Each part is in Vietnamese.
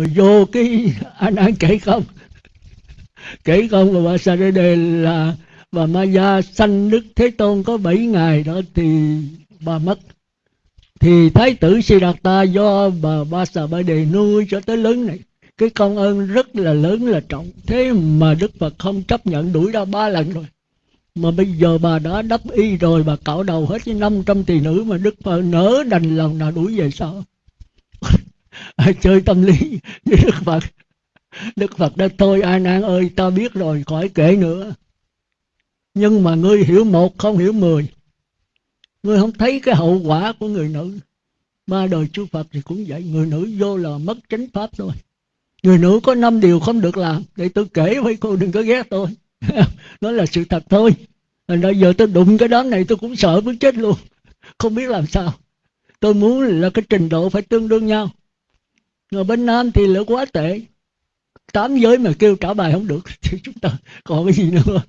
rồi vô cái anh ăn kể không? Kể không và bà sa đề là bà ma gia sanh đức thế tôn có 7 ngày đó thì bà mất. Thì thái tử Siddhartha do bà ba sa ba đề nuôi cho tới lớn này. Cái công ơn rất là lớn là trọng. Thế mà đức phật không chấp nhận đuổi ra ba lần rồi. Mà bây giờ bà đã đắp y rồi, bà cạo đầu hết với 500 tỷ nữ mà đức phật nỡ đành lòng nào đuổi về sao Ờ, chơi tâm lý với đức phật. Đức phật đã thôi ai nan ơi, ta biết rồi, khỏi kể nữa. Nhưng mà ngươi hiểu một, không hiểu mười. Ngươi không thấy cái hậu quả của người nữ. Ba đời chư phật thì cũng vậy, người nữ vô là mất chánh pháp thôi. Người nữ có năm điều không được làm, để tôi kể với cô đừng có ghét tôi. Nó là sự thật thôi. Thành ra giờ tôi đụng cái đám này tôi cũng sợ muốn chết luôn. Không biết làm sao. Tôi muốn là cái trình độ phải tương đương nhau người bên nam thì là quá tệ. Tám giới mà kêu trả bài không được, thì chúng ta còn cái gì nữa?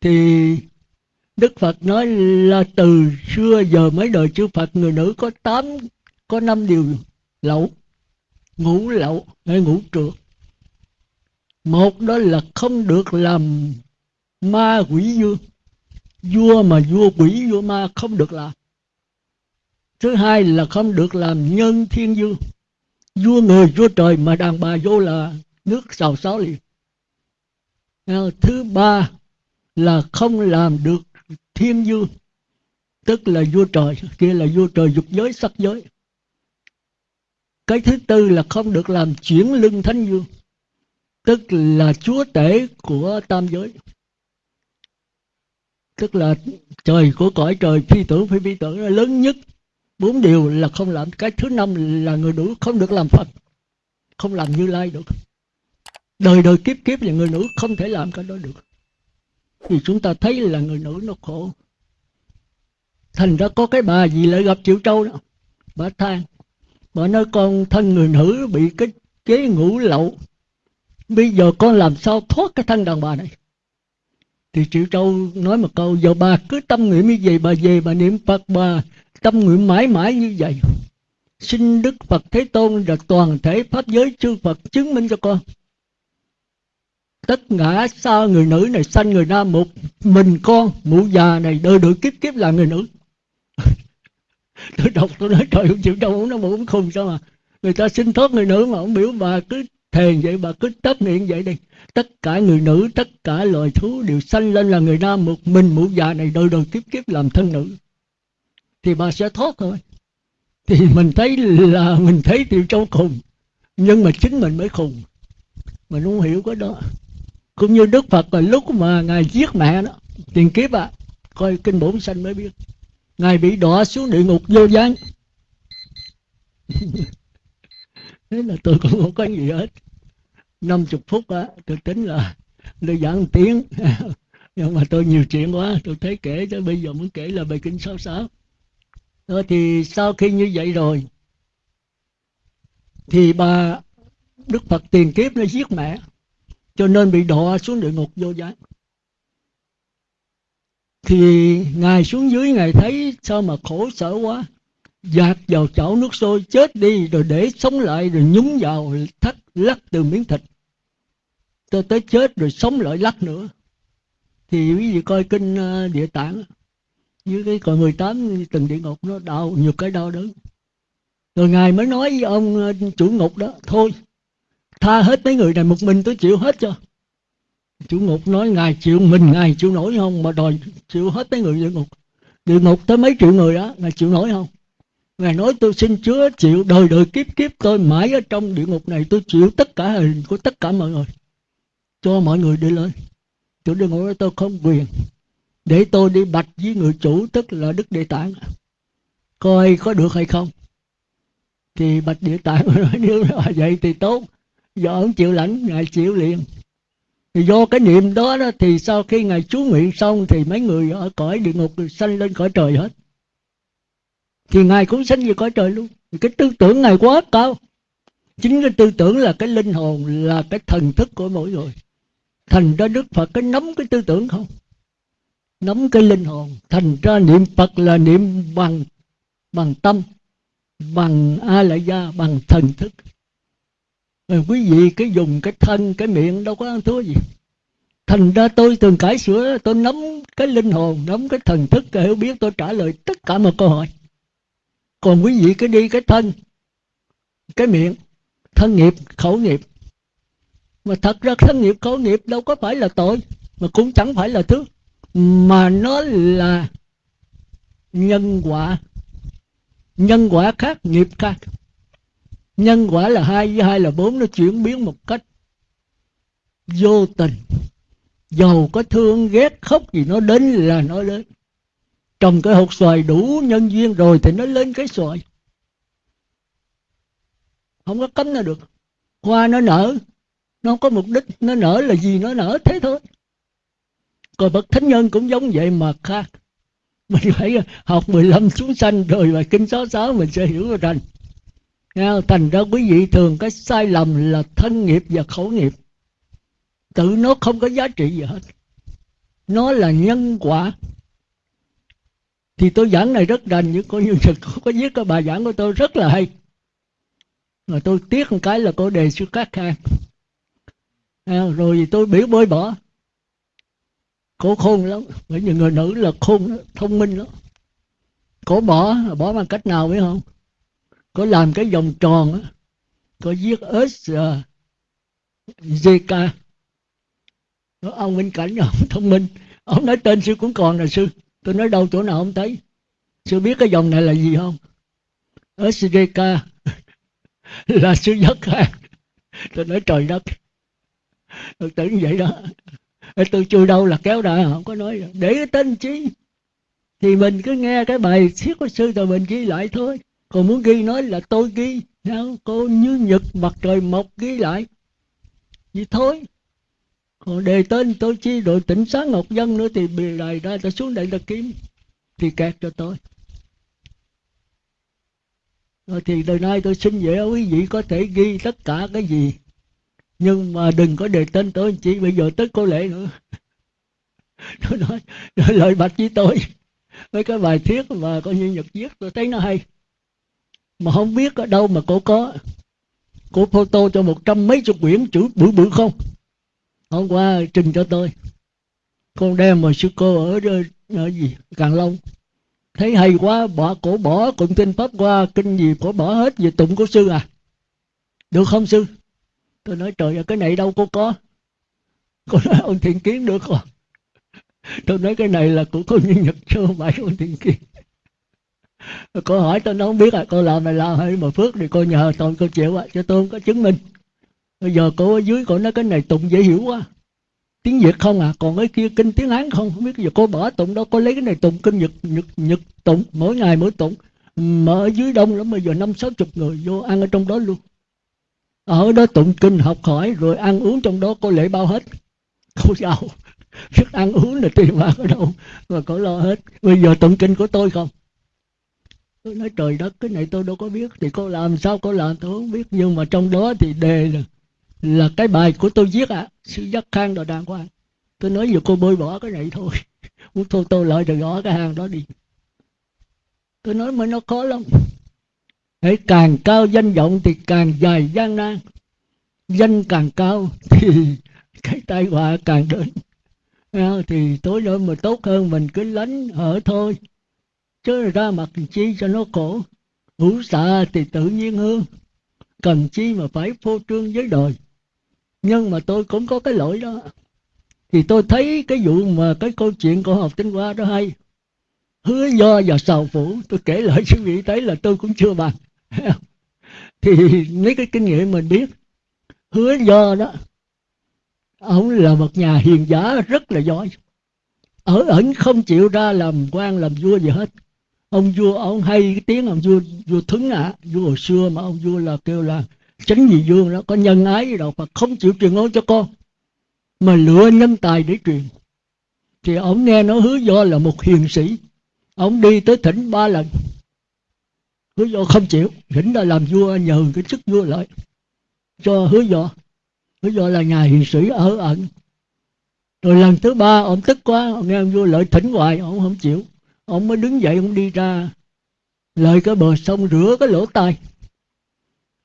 Thì đức phật nói là từ xưa giờ mấy đời chư phật, người nữ có tám, có năm điều lậu. Ngủ lậu, hay ngủ trượt một đó là không được làm ma quỷ vua vua mà vua quỷ vua ma không được làm. Thứ hai là không được làm nhân thiên dương vua người vua trời mà đàn bà vô là nước xào xáo liền. Thứ ba là không làm được thiên vương tức là vua trời, kia là vua trời dục giới, sắc giới. Cái thứ tư là không được làm chuyển lưng thánh vương tức là chúa tể của tam giới. Tức là trời của cõi trời, phi tưởng phi phi tưởng là lớn nhất bốn điều là không làm. Cái thứ năm là người nữ không được làm phật. Không làm như lai được. Đời đời kiếp kiếp là người nữ không thể làm cái đó được. Thì chúng ta thấy là người nữ nó khổ. Thành ra có cái bà gì lại gặp triệu trâu đó? Bà than bà nói con thân người nữ bị cái chế ngủ lậu. Bây giờ con làm sao thoát cái thân đàn bà này? Thì triệu trâu nói một câu, giờ bà cứ tâm nguyện như vậy, bà về bà niệm phật bà tâm nguyện mãi mãi như vậy. Xin đức phật thế tôn và toàn thể pháp giới chư phật chứng minh cho con. Tất cả sao người nữ này sanh người nam một, mình con, mụ già này đời đời kiếp kiếp là người nữ. Tôi đọc tôi nói trời không chịu đâu, nó muốn khùng sao mà. Người ta xin thoát người nữ mà ông biểu, bà cứ thèn vậy, bà cứ tất niệm vậy đi. Tất cả người nữ, tất cả loài thú đều sanh lên là người nam một, mình mụ già này đời đời kiếp kiếp làm thân nữ thì bà sẽ thoát thôi. Thì mình thấy là mình thấy tiểu châu khùng, nhưng mà chính mình mới khùng. Mình không hiểu cái đó. Cũng như đức phật là lúc mà ngài giết mẹ đó, tiền kiếp à coi kinh bổn sanh mới biết. Ngài bị đọa xuống địa ngục vô gián. Thế là tôi cũng không có gì hết. Năm chục phút á, tôi tính là tôi giảng tiếng. Nhưng mà tôi nhiều chuyện quá, tôi thấy kể cho bây giờ muốn kể là bài kinh sáu sáu đó thì sau khi như vậy rồi, thì bà đức phật tiền kiếp nó giết mẹ, cho nên bị đọa xuống địa ngục vô gián thì ngài xuống dưới, ngài thấy sao mà khổ sở quá, dạt vào chảo nước sôi, chết đi, rồi để sống lại, rồi nhúng vào thắt lắc từ miếng thịt cho tới chết, rồi sống lại lắc nữa. Thì quý vị coi kinh ờ, địa tạng như cái cõi 18 từng địa ngục nó đau, nhiều cái đau đớn. Rồi ngài mới nói với ông ờ, chủ ngục đó, thôi, tha hết mấy người này, một mình tôi chịu hết cho. Chủ ngục nói, ngài chịu mình, ngài chịu nổi không? Mà đòi chịu hết mấy người địa ngục. Địa ngục tới mấy triệu người đó ngài chịu nổi không? Ngài nói, tôi xin chúa chịu đời đời kiếp kiếp tôi mãi ở trong địa ngục này, tôi chịu tất cả hình của tất cả mọi người, cho mọi người đi lên. Chủ địa ngục nói tôi không quyền để tôi đi bạch với người chủ tức là đức địa tạng. Coi có được hay không? Thì bạch địa tạng nói nếu là vậy thì tốt. Do ông chịu lãnh ngài chịu liền. Thì do cái niệm đó, đó thì sau khi ngài chú nguyện xong thì mấy người ở cõi địa ngục sanh lên cõi trời hết. Thì ngài cũng sanh về cõi trời luôn. Cái tư tưởng ngài quá cao. Chính cái tư tưởng là cái linh hồn là cái thần thức của mỗi người. Thành ra đức phật cái nắm cái tư tưởng không? Nắm cái linh hồn, thành ra niệm phật là niệm bằng bằng tâm, bằng a la gia bằng thần thức. Rồi quý vị cái dùng cái thân, cái miệng đâu có ăn thua gì. Thành ra tôi thường cải sửa, tôi nắm cái linh hồn nắm cái thần thức cái hiểu biết, tôi trả lời tất cả mọi câu hỏi. Còn quý vị cứ đi cái thân, cái miệng, thân nghiệp, khẩu nghiệp. Mà thật ra thân nghiệp, khẩu nghiệp đâu có phải là tội, mà cũng chẳng phải là thứ mà nó là nhân quả. Nhân quả khác, nghiệp khác. Nhân quả là hai với hai là bốn, nó chuyển biến một cách vô tình. Dầu có thương ghét khóc gì, nó đến là nó đến. Trồng cái hột xoài đủ nhân duyên rồi thì nó lên cái xoài. Không có cấm nó được. Hoa nó nở, nó không có mục đích nó nở là gì nó nở thế thôi còn bậc thánh nhân cũng giống vậy mà khác. Mình phải học 15 xuống sanh rồi và kinh sáu sáu mình sẽ hiểu rằng thành. Ra quý vị thường cái sai lầm là thân nghiệp và khẩu nghiệp. Tự nó không có giá trị gì hết. Nó là nhân quả. Thì tôi giảng này rất rành nhưng coi như là có viết cái bài giảng của tôi rất là hay. Mà tôi tiếc một cái là cô đề xuất các khang. À, rồi tôi biểu bơi bỏ cô khôn lắm. Bởi vì người nữ là khôn, thông minh lắm. Cô bỏ bỏ bằng cách nào biết không? Có làm cái vòng tròn á. Có viết s Zika ông minh cảnh ông thông minh. Ông nói, tên sư cũng còn là sư. Tôi nói, đâu chỗ nào ông thấy? Sư biết cái dòng này là gì không? SDK là sư nhất ha tôi nói, trời đất. Tôi tưởng vậy đó tôi chui đâu là kéo ra không có nói để cái tên chi? Thì mình cứ nghe cái bài thiết của sư rồi mình ghi lại thôi. Còn muốn ghi nói là tôi ghi, sao? Cô như nhật mặt trời mọc ghi lại. Vậy thôi. Còn đề tên tôi chi đội tỉnh sáng ngọc dân nữa thì bì lại ra, ta xuống đây ta kiếm. Thì kẹt cho tôi. Rồi thì đời nay tôi xin vậy quý vị có thể ghi tất cả cái gì nhưng mà đừng có đề tên tôi chỉ bây giờ tới cô lệ nữa. Tôi nói lời bạch với tôi. Mấy cái bài thiết mà coi như nhật viết tôi thấy nó hay. Mà không biết ở đâu mà cô có cô photo cho một trăm mấy chục quyển chữ bự bự không? Hôm qua trình cho tôi. Con đem mà sư cô ở, ở, ở gì? Càng long. Thấy hay quá bỏ cổ bỏ cũng kinh pháp qua kinh gì cổ bỏ hết về tụng của sư à? Được không sư? Tôi nói, trời ơi, cái này đâu có có. Cô nói, ông thiện kiến được không? Tôi nói, cái này là của cô nhân nhật chứ không phải ông thiện kiến? Cô hỏi, tôi nó không biết à cô làm này làm hay mà phước thì cô nhờ tôi cô chịu à cho tôi không có chứng minh. Bây giờ cô ở dưới, cô nói, cái này tụng dễ hiểu quá. Tiếng việt không à còn cái kia kinh tiếng hán không không biết. Giờ cô bỏ tụng đâu, cô lấy cái này tụng kinh nhật nhật nhật tụng, mỗi ngày mỗi tụng. Mà ở dưới đông lắm, bây giờ năm sáu chục người vô ăn ở trong đó luôn ở đó tụng kinh học hỏi rồi ăn uống trong đó có lễ bao hết. Cô giàu sức ăn uống là tiền bạc ở đâu mà có lo hết. Bây giờ tụng kinh của tôi không? Tôi nói trời đất cái này tôi đâu có biết thì cô làm sao cô làm tôi không biết. Nhưng mà trong đó thì đề là là cái bài của tôi viết ạ. À, sự giác khang đồ đàng hoàng. Tôi nói giờ cô bôi bỏ cái này thôi. Muốn thôi tôi lợi rồi gõ cái hàng đó đi. Tôi nói mà nó khó lắm hãy càng cao danh vọng thì càng dài gian nan. Danh càng cao thì cái tai họa càng đến. Thì tối nữa mà tốt hơn mình cứ lánh ở thôi. Chứ ra mặt chi cho nó khổ. Hữu xạ thì tự nhiên hơn. Cần chi mà phải phô trương với đời. Nhưng mà tôi cũng có cái lỗi đó. Thì tôi thấy cái vụ mà cái câu chuyện của học tinh hoa đó hay. Hứa do và sầu phủ, tôi kể lại cho vị thấy là tôi cũng chưa bằng. thì mấy cái kinh nghiệm mình biết. Hứa do đó ông là một nhà hiền giả rất là giỏi. Ở ẩn không chịu ra làm quan làm vua gì hết. Ông vua ông hay cái tiếng ông vua vua thứng ạ à, vua hồi xưa mà ông vua là kêu là chánh vị vương đó có nhân ái gì đâu mà không chịu truyền ngôn cho con mà lựa nhân tài để truyền. Thì ông nghe nó hứa do là một hiền sĩ. Ông đi tới thỉnh ba lần hứa do không chịu thỉnh ra làm vua nhờ cái chức vua lại cho hứa do hứa do là nhà hiền sĩ ở ẩn. Rồi lần thứ ba, ông tức quá, ông nghe ông vua lợi thỉnh hoài, ông không chịu. Ông mới đứng dậy, ông đi ra lợi cái bờ sông rửa cái lỗ tai.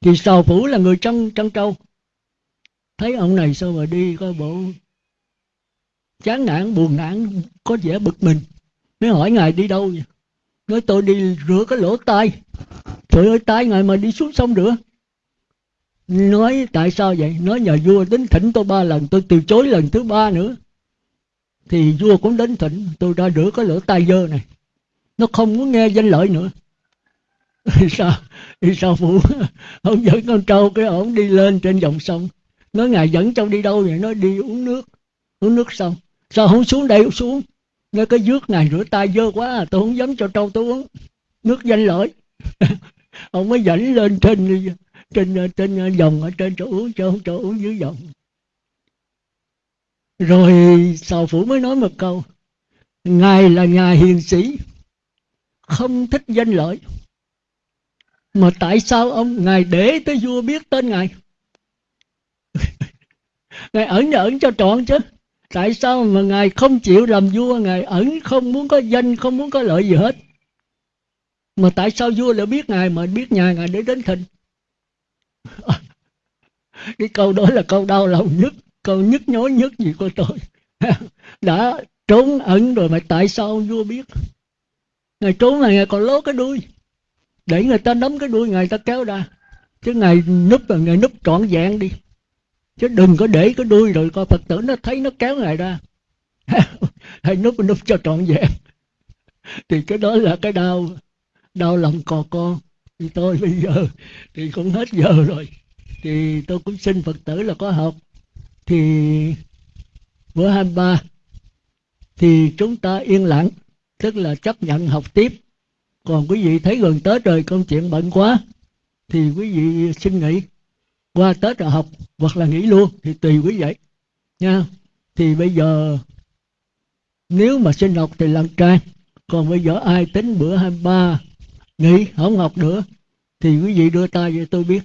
Thì sào phủ là người trăng trăng trâu. Thấy ông này sao mà đi coi bộ chán nản, buồn nản, có vẻ bực mình. Mới hỏi ngài đi đâu vậy? Nói tôi đi rửa cái lỗ tai. Trời ơi, tai ngài mà đi xuống sông rửa nói, tại sao vậy? Nói nhờ vua đến thỉnh tôi ba lần, tôi từ chối lần thứ ba nữa. Thì vua cũng đến thỉnh, tôi ra rửa cái lỗ tai dơ này. Nó không muốn nghe danh lợi nữa. Thì sao? Thì sao phụ? Ông dẫn con trâu cái ổng đi lên trên dòng sông. Nói, ngài dẫn trâu đi đâu vậy? Nó đi uống nước. Uống nước xong. Sao không xuống đây xuống? Nói cái dước ngày rửa tay dơ quá à, tôi không dám cho trâu tôi uống. Nước danh lợi. Ông mới dẫn lên trên trên trên dòng ở trên chỗ uống cho chỗ uống dưới dòng rồi sào phủ mới nói một câu, ngài là nhà hiền sĩ, không thích danh lợi. Mà tại sao ông, ngài để tới vua biết tên ngài? Ngài ẩn ẩn cho trọn chứ tại sao mà ngài không chịu làm vua? Ngài ẩn không muốn có danh, không muốn có lợi gì hết. Mà tại sao vua lại biết ngài? Mà biết nhà ngài để đến thịnh. Cái câu đó là câu đau lòng nhất, câu nhức nhối nhất gì của tôi. Đã trốn ẩn rồi mà tại sao vua biết? Ngài trốn này ngài còn lố cái đuôi. Để người ta nắm cái đuôi, ngài ta kéo ra. Chứ ngài núp là ngài núp trọn vẹn đi chứ đừng có để cái đuôi rồi coi phật tử nó thấy nó kéo ngài ra. Hay núp núp cho trọn vẹn. Thì cái đó là cái đau đau lòng cò con. Thì tôi bây giờ thì cũng hết giờ rồi. Thì tôi cũng xin phật tử là có học. Thì bữa 23 thì chúng ta yên lặng, tức là chấp nhận học tiếp. Còn quý vị thấy gần tết rồi, công chuyện bận quá, thì quý vị xin nghỉ qua tết là học, hoặc là nghỉ luôn, thì tùy quý vị, nha. Thì bây giờ, nếu mà xin học thì làm trai. còn bây giờ ai tính bữa 23 nghỉ, không học nữa, thì quý vị đưa tay cho tôi biết.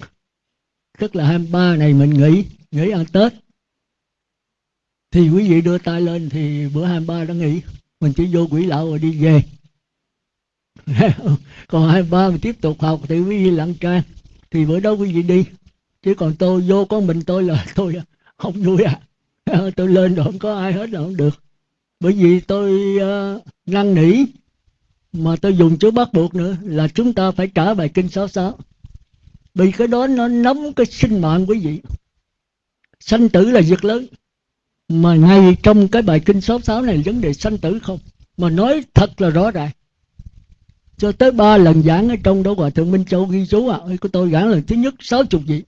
Tức là 23 này mình nghỉ nghỉ ăn Tết. Thì quý vị đưa tay lên thì bữa 23 đã nghỉ, mình chỉ vô quỷ lão rồi đi về. Còn 23 mình tiếp tục học thì quý vị lặng trang thì bữa đó quý vị đi chứ còn tôi vô có mình tôi là tôi không vui à. Tôi lên rồi không có ai hết là không được. Bởi vì tôi uh, năn nỉ. Mà tôi dùng chữ bắt buộc nữa là chúng ta phải trả bài kinh 66 vì cái đó nó nắm cái sinh mạng quý vị. Sanh tử là việc lớn. Mà ngay trong cái bài kinh 66 này vấn đề sanh tử không? Mà nói thật là rõ ràng. Cho tới ba lần giảng ở trong đó hòa thượng minh châu ghi chú à. Của tôi giảng lần thứ nhất sáu chục vị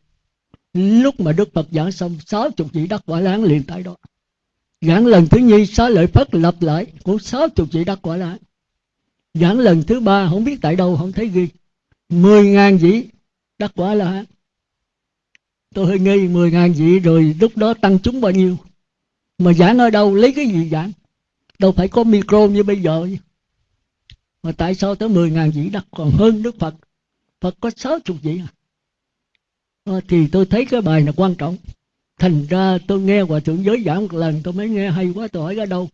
lúc mà đức phật giảng xong, sáu chục vị đắc quả láng liền tại đó. Giảng lần thứ nhì xá lợi phất lập lại của sáu chục vị đắc quả láng. Giảng lần thứ ba, không biết tại đâu, không thấy ghi. mười ngàn vị đắc quả là tôi hơi nghi, mười ngàn vị rồi lúc đó tăng chúng bao nhiêu? Mà giảng ở đâu, lấy cái gì giảng? Đâu phải có micro như bây giờ. Mà tại sao tới mười ngàn vị đắc? Còn hơn đức phật. Phật có sáu chục vị à? Ờ, thì tôi thấy cái bài này quan trọng. Thành ra tôi nghe hòa thượng giới giảng một lần tôi mới nghe hay quá tôi hỏi ra đâu?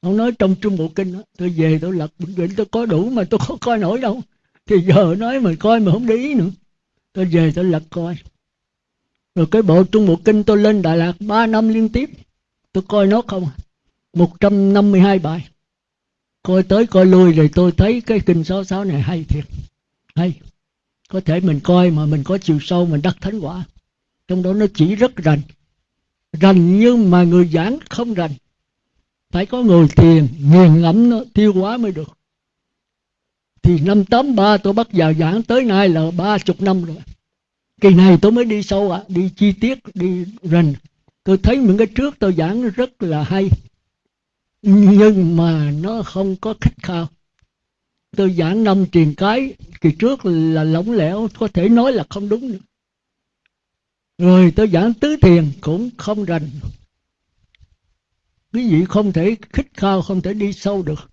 Ông nói trong trung bộ kinh đó, tôi về tôi lật bệnh viện tôi có đủ mà tôi không coi nổi đâu. Thì giờ nói mà coi mà không để ý nữa. Tôi về tôi lật coi. Rồi cái bộ trung bộ kinh tôi lên đà lạt 3 năm liên tiếp. Tôi coi nó không à? 152 bài. Coi tới coi lui rồi tôi thấy cái kinh 66 này hay thiệt. Hay có thể mình coi mà mình có chiều sâu mình đắc thánh quả. Trong đó nó chỉ rất rành. Rành nhưng mà người giảng không rành. Phải có người thiền nghiền ngẫm nó tiêu hóa mới được. Thì năm 83 tôi bắt vào giảng tới nay là ba chục năm rồi. Kỳ này tôi mới đi sâu ạ à, đi chi tiết đi rành. Tôi thấy những cái trước tôi giảng rất là hay. Nhưng mà nó không có khách khao tôi giảng năm truyền cái, kỳ trước là lỏng lẻo, có thể nói là không đúng nữa. Rồi tôi giảng tứ thiền cũng không rành. Quý vị không thể khích khao, không thể đi sâu được.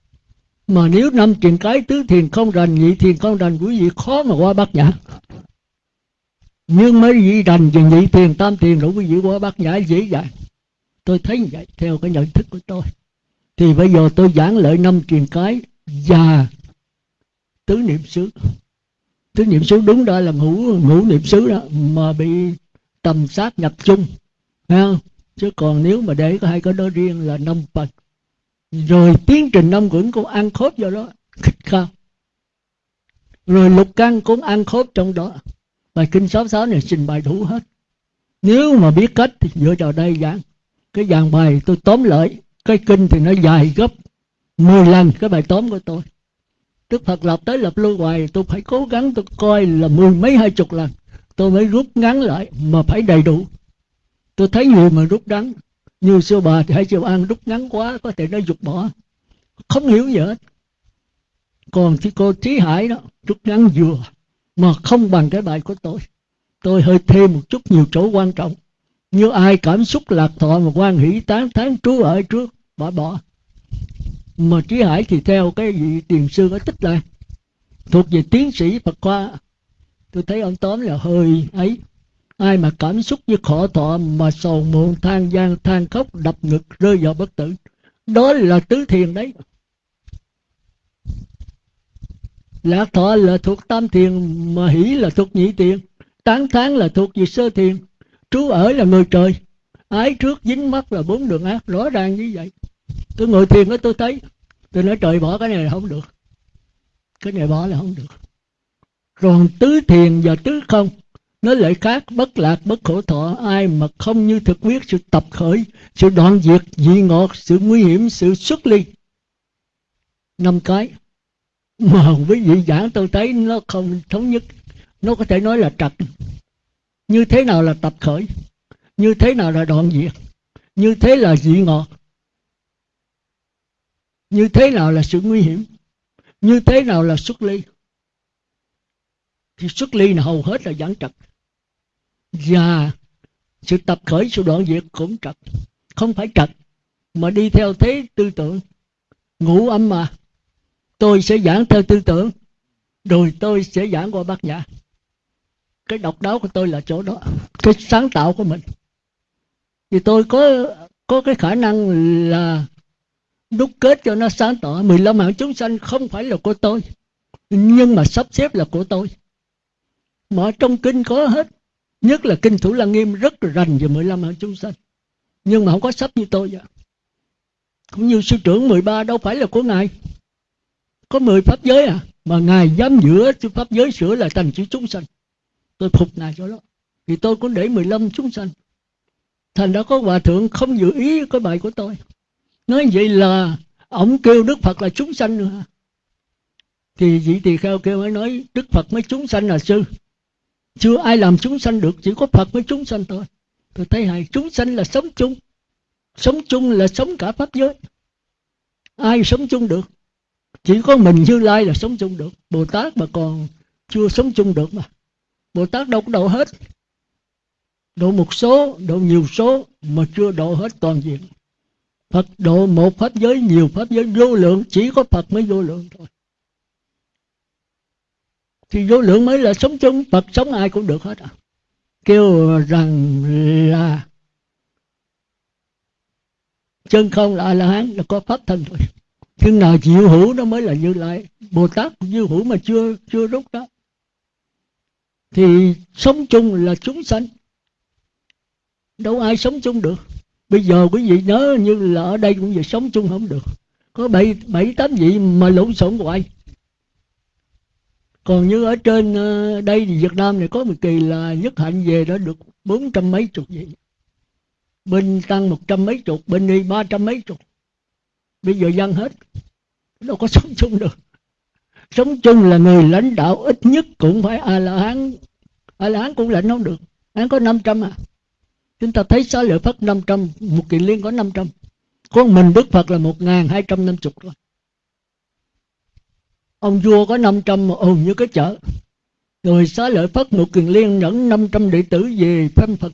Mà nếu năm truyền cái tứ thiền không rành, nhị thiền không rành, quý vị khó mà qua bát nhã. Nhưng mấy vị rành về nhị thiền, tam thiền rồi quý vị qua bát nhã dễ dàng. Tôi thấy vậy, theo cái nhận thức của tôi. Thì bây giờ tôi giảng lợi năm truyền cái và tứ niệm xứ. Tứ niệm xứ đúng đó là ngũ ngũ niệm xứ đó mà bị tầm sát nhập chung. Không? chứ còn nếu mà để có hai cái đó riêng là năm phần rồi tiến trình năm quẩn cũng ăn khớp vào đó, khích khao. Rồi lục căn cũng ăn khớp trong đó. Bài kinh sáu sáu này trình bày đủ hết. Nếu mà biết cách thì dựa vào đây giảng. Cái dàn bài tôi tóm lại, cái kinh thì nó dài gấp 10 lần cái bài tóm của tôi. Đức Phật lập tới lập lưu hoài, tôi phải cố gắng tôi coi là mười mấy hai chục lần. Tôi mới rút ngắn lại mà phải đầy đủ. Tôi thấy người mà rút ngắn, như sư bà thì hay chịu ăn rút ngắn quá, có thể nó dục bỏ. Không hiểu gì hết. Còn thì cô trí hải đó, rút ngắn vừa, mà không bằng cái bài của tôi. Tôi hơi thêm một chút nhiều chỗ quan trọng. Như ai cảm xúc lạc thọ mà quan hỷ tán tháng trú ở trước, bỏ bỏ mà trí hải thì theo cái vị tiền sư ở tích lại. Thuộc về tiến sĩ phật khoa. Tôi thấy ông tóm là hơi ấy. Ai mà cảm xúc với khổ thọ mà sầu muộn, than gian, than khóc, đập ngực, rơi vào bất tử. Đó là tứ thiền đấy. Lạc thọ là thuộc tam thiền, mà hỷ là thuộc nhị thiền. Tán thán là thuộc về sơ thiền. Trú ở là người trời. Ái trước dính mắt là bốn đường ác. Rõ ràng như vậy tôi ngồi thiền đó tôi thấy. Tôi nói, trời, bỏ cái này là không được. Cái này bỏ là không được. Còn tứ thiền và tứ không, nó lại khác. Bất lạc, bất khổ thọ, ai mà không như thực quyết sự tập khởi, sự đoạn diệt, dị ngọt, sự nguy hiểm, sự xuất ly. Năm cái. Mà với vị giảng, tôi thấy nó không thống nhất. Nó có thể nói là trật. Như thế nào là tập khởi? Như thế nào là đoạn diệt? Như thế là dị ngọt? Như thế nào là sự nguy hiểm? Như thế nào là xuất ly? Thì xuất ly là hầu hết là giảng trật. Và sự tập khởi, sự đoạn diệt cũng trật. Không phải trật, mà đi theo thế tư tưởng. Ngũ âm mà. Tôi sẽ giảng theo tư tưởng, rồi tôi sẽ giảng qua bát nhã. Cái độc đáo của tôi là chỗ đó, cái sáng tạo của mình. Thì tôi có có cái khả năng là đúc kết cho nó sáng tỏ. 15 mạng chúng sanh không phải là của tôi, nhưng mà sắp xếp là của tôi. Mà trong kinh có hết, nhất là kinh thủ lăng nghiêm rất là rành về 15 mạng chúng sanh. Nhưng mà không có sắp như tôi vậy cũng như sư trưởng 13 đâu phải là của ngài. Có 10 pháp giới à mà ngài dám giữa pháp giới sửa lại thành chữ chúng sanh. Tôi phục ngài cho đó thì tôi cũng để 15 chúng sanh. Thành đã có hòa thượng không dự ý cái bài của tôi nói vậy là ông kêu đức phật là chúng sanh nữa thì vị tỳ kheo kêu mới nói, đức phật mới chúng sanh là sư. Chưa ai làm chúng sanh được, chỉ có phật mới chúng sanh thôi. Tôi thấy hay, chúng sanh là sống chung. Sống chung là sống cả pháp giới. Ai sống chung được? Chỉ có mình như lai là sống chung được. Bồ tát mà còn chưa sống chung được mà. Bồ tát đâu có độ hết. Độ một số, độ nhiều số mà chưa độ hết toàn diện. Phật độ một pháp giới, nhiều pháp giới, vô lượng, chỉ có Phật mới vô lượng thôi. Thì vô lượng mới là sống chung, Phật sống ai cũng được hết à. Kêu rằng là chân không là a la hán là có pháp thân thôi. Chừng nào chịu hữu nó mới là như lai. Bồ tát như hữu mà chưa chưa rút đó. Thì sống chung là chúng sanh. Đâu ai sống chung được bây giờ quý vị nhớ như là ở đây cũng giờ sống chung không được. Có bảy bảy, tám vị mà lộn xộn hoài. Còn như ở trên ờ, đây thì Việt Nam này có một kỳ là nhất hạnh về đó được bốn trăm mấy chục vị. Bên tăng một trăm mấy chục, bên đi ba trăm mấy chục. Bây giờ dân hết. Đâu có sống chung được. Sống chung là người lãnh đạo ít nhất cũng phải a la hán. A la hán cũng lãnh không được. Hắn có 500 à chúng ta thấy xá lợi phất 500 một kiện liên có 500 con mình đức phật là một ngàn hai trăm năm chục thôi ông vua có 500 mà ồn như cái chợ. Rồi xá lợi phất một kiền liên dẫn 500 đệ tử về phân phật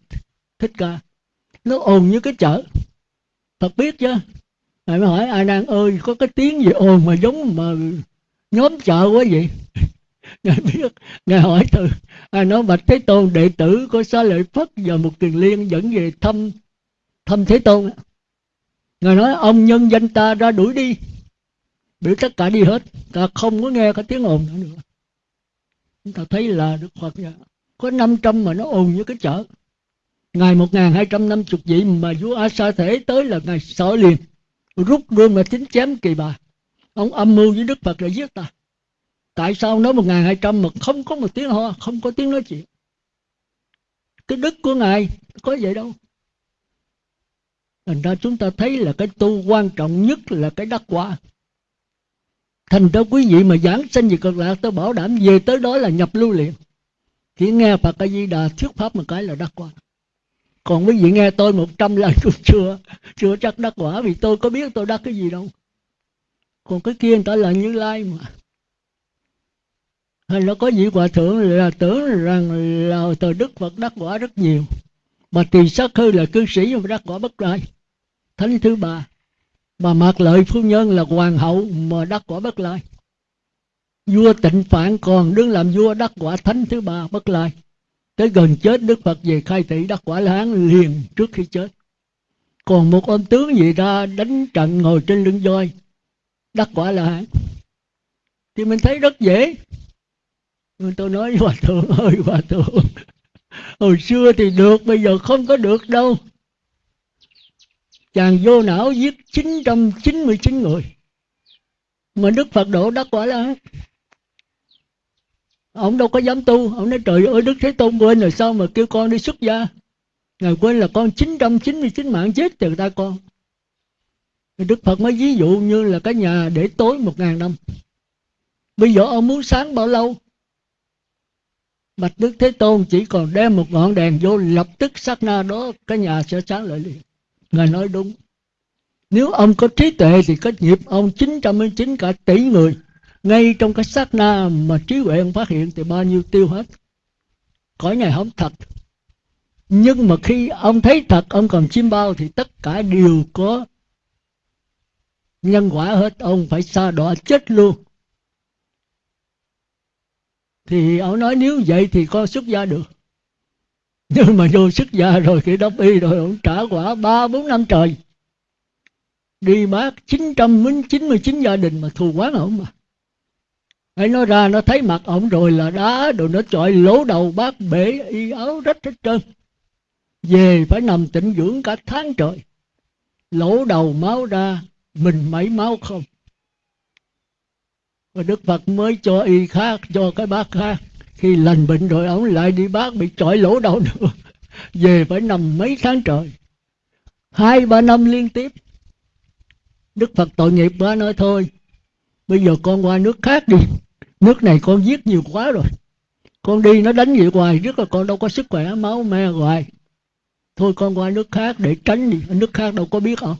thích ca. Nó ồn như cái chợ. Phật biết chứ? Ngài mới hỏi, A Nan ơi, có cái tiếng gì ồn mà giống mà nhóm chợ quá vậy? Ngài biết. Ngài hỏi từ à, nói bạch Thế Tôn đệ tử của Xá Lợi Phất và một kiền liên dẫn về thăm thăm Thế Tôn. Ngài nói ông nhân danh ta ra đuổi đi. Biểu tất cả đi hết. Ta không có nghe cái tiếng ồn nữa, nữa. Chúng ta thấy là Đức Phật. Có 500 mà nó ồn như cái chợ. Ngày 1250 vị mà vua A Sa Thể tới là ngày sợ liền. Rút đương mà chính chém kỳ bà. Ông âm mưu với Đức Phật là giết ta tại sao nói 1200 mà không có một tiếng ho không có tiếng nói chuyện? Cái đức của ngài có vậy đâu. Thành ra chúng ta thấy là cái tu quan trọng nhất là cái đắc quả. Thành ra quý vị mà giảng sanh về cực lạc tôi bảo đảm về tới đó là nhập lưu liền. Chỉ nghe Phật A Di Đà thuyết pháp một cái là đắc quả. Còn quý vị nghe tôi một trăm lần cũng chưa chưa chắc đắc quả, vì tôi có biết tôi đắc cái gì đâu. Còn cái kia người ta là như lai mà hay nó có vị hòa thượng là tưởng rằng là từ đức phật đắc quả rất nhiều. Mà tỳ sát hư là cư sĩ mà đắc quả bất lai. Thánh thứ ba. Mà mạc lợi phu nhân là hoàng hậu mà đắc quả bất lai. Vua tịnh phạn còn đứng làm vua đắc quả thánh thứ ba bất lai. Tới gần chết, đức phật về khai thị đắc quả la hán liền trước khi chết. Còn một ông tướng gì ra đánh trận ngồi trên lưng voi, đắc quả là hán thì mình thấy rất dễ tôi nói với hòa thượng ơi, hòa thượng. Hồi xưa thì được, bây giờ không có được đâu. Chàng vô não giết 999 người. Mà Đức Phật độ đắc quả là ông đâu có dám tu. Ông nói, trời ơi, Đức Thế Tôn quên rồi, sao mà kêu con đi xuất gia? Ngài quên là con 999 mạng chết từ ta con. Đức Phật mới ví dụ như là cái nhà để tối một ngàn năm. Bây giờ ông muốn sáng bao lâu? Bạch Đức Thế Tôn chỉ còn đem một ngọn đèn vô, lập tức sát na đó, cái nhà sẽ sáng lại liền. Ngài nói đúng. Nếu ông có trí tuệ thì có nghiệp ông 999 cả tỷ người. Ngay trong cái sát na mà trí huệ ông phát hiện thì bao nhiêu tiêu hết. Cõi này không thật. Nhưng mà khi ông thấy thật, ông còn chim bao thì tất cả đều có nhân quả hết. Ông phải xa đọa chết luôn thì ông nói nếu vậy thì con xuất gia được. Nhưng mà vô xuất gia rồi khi đóng y rồi ông trả quả ba bốn năm trời. Đi bác 999 gia đình mà thù quán ông mà. Ấy nói ra, nó thấy mặt ổng rồi là đá rồi nó chọi lỗ đầu bác bể y áo rách hết trơn. Về phải nằm tịnh dưỡng cả tháng trời. Lỗ đầu máu ra, mình mấy máu không và Đức Phật mới cho y khác cho cái bác khác. Khi lành bệnh rồi ông lại đi bác bị trọi lỗ đầu nữa. Về phải nằm mấy tháng trời. Hai ba năm liên tiếp. Đức Phật tội nghiệp quá nói thôi. Bây giờ con qua nước khác đi. Nước này con giết nhiều quá rồi. Con đi nó đánh vậy hoài rất là con đâu có sức khỏe máu me hoài. Thôi con qua nước khác để tránh đi. Nước khác đâu có biết không?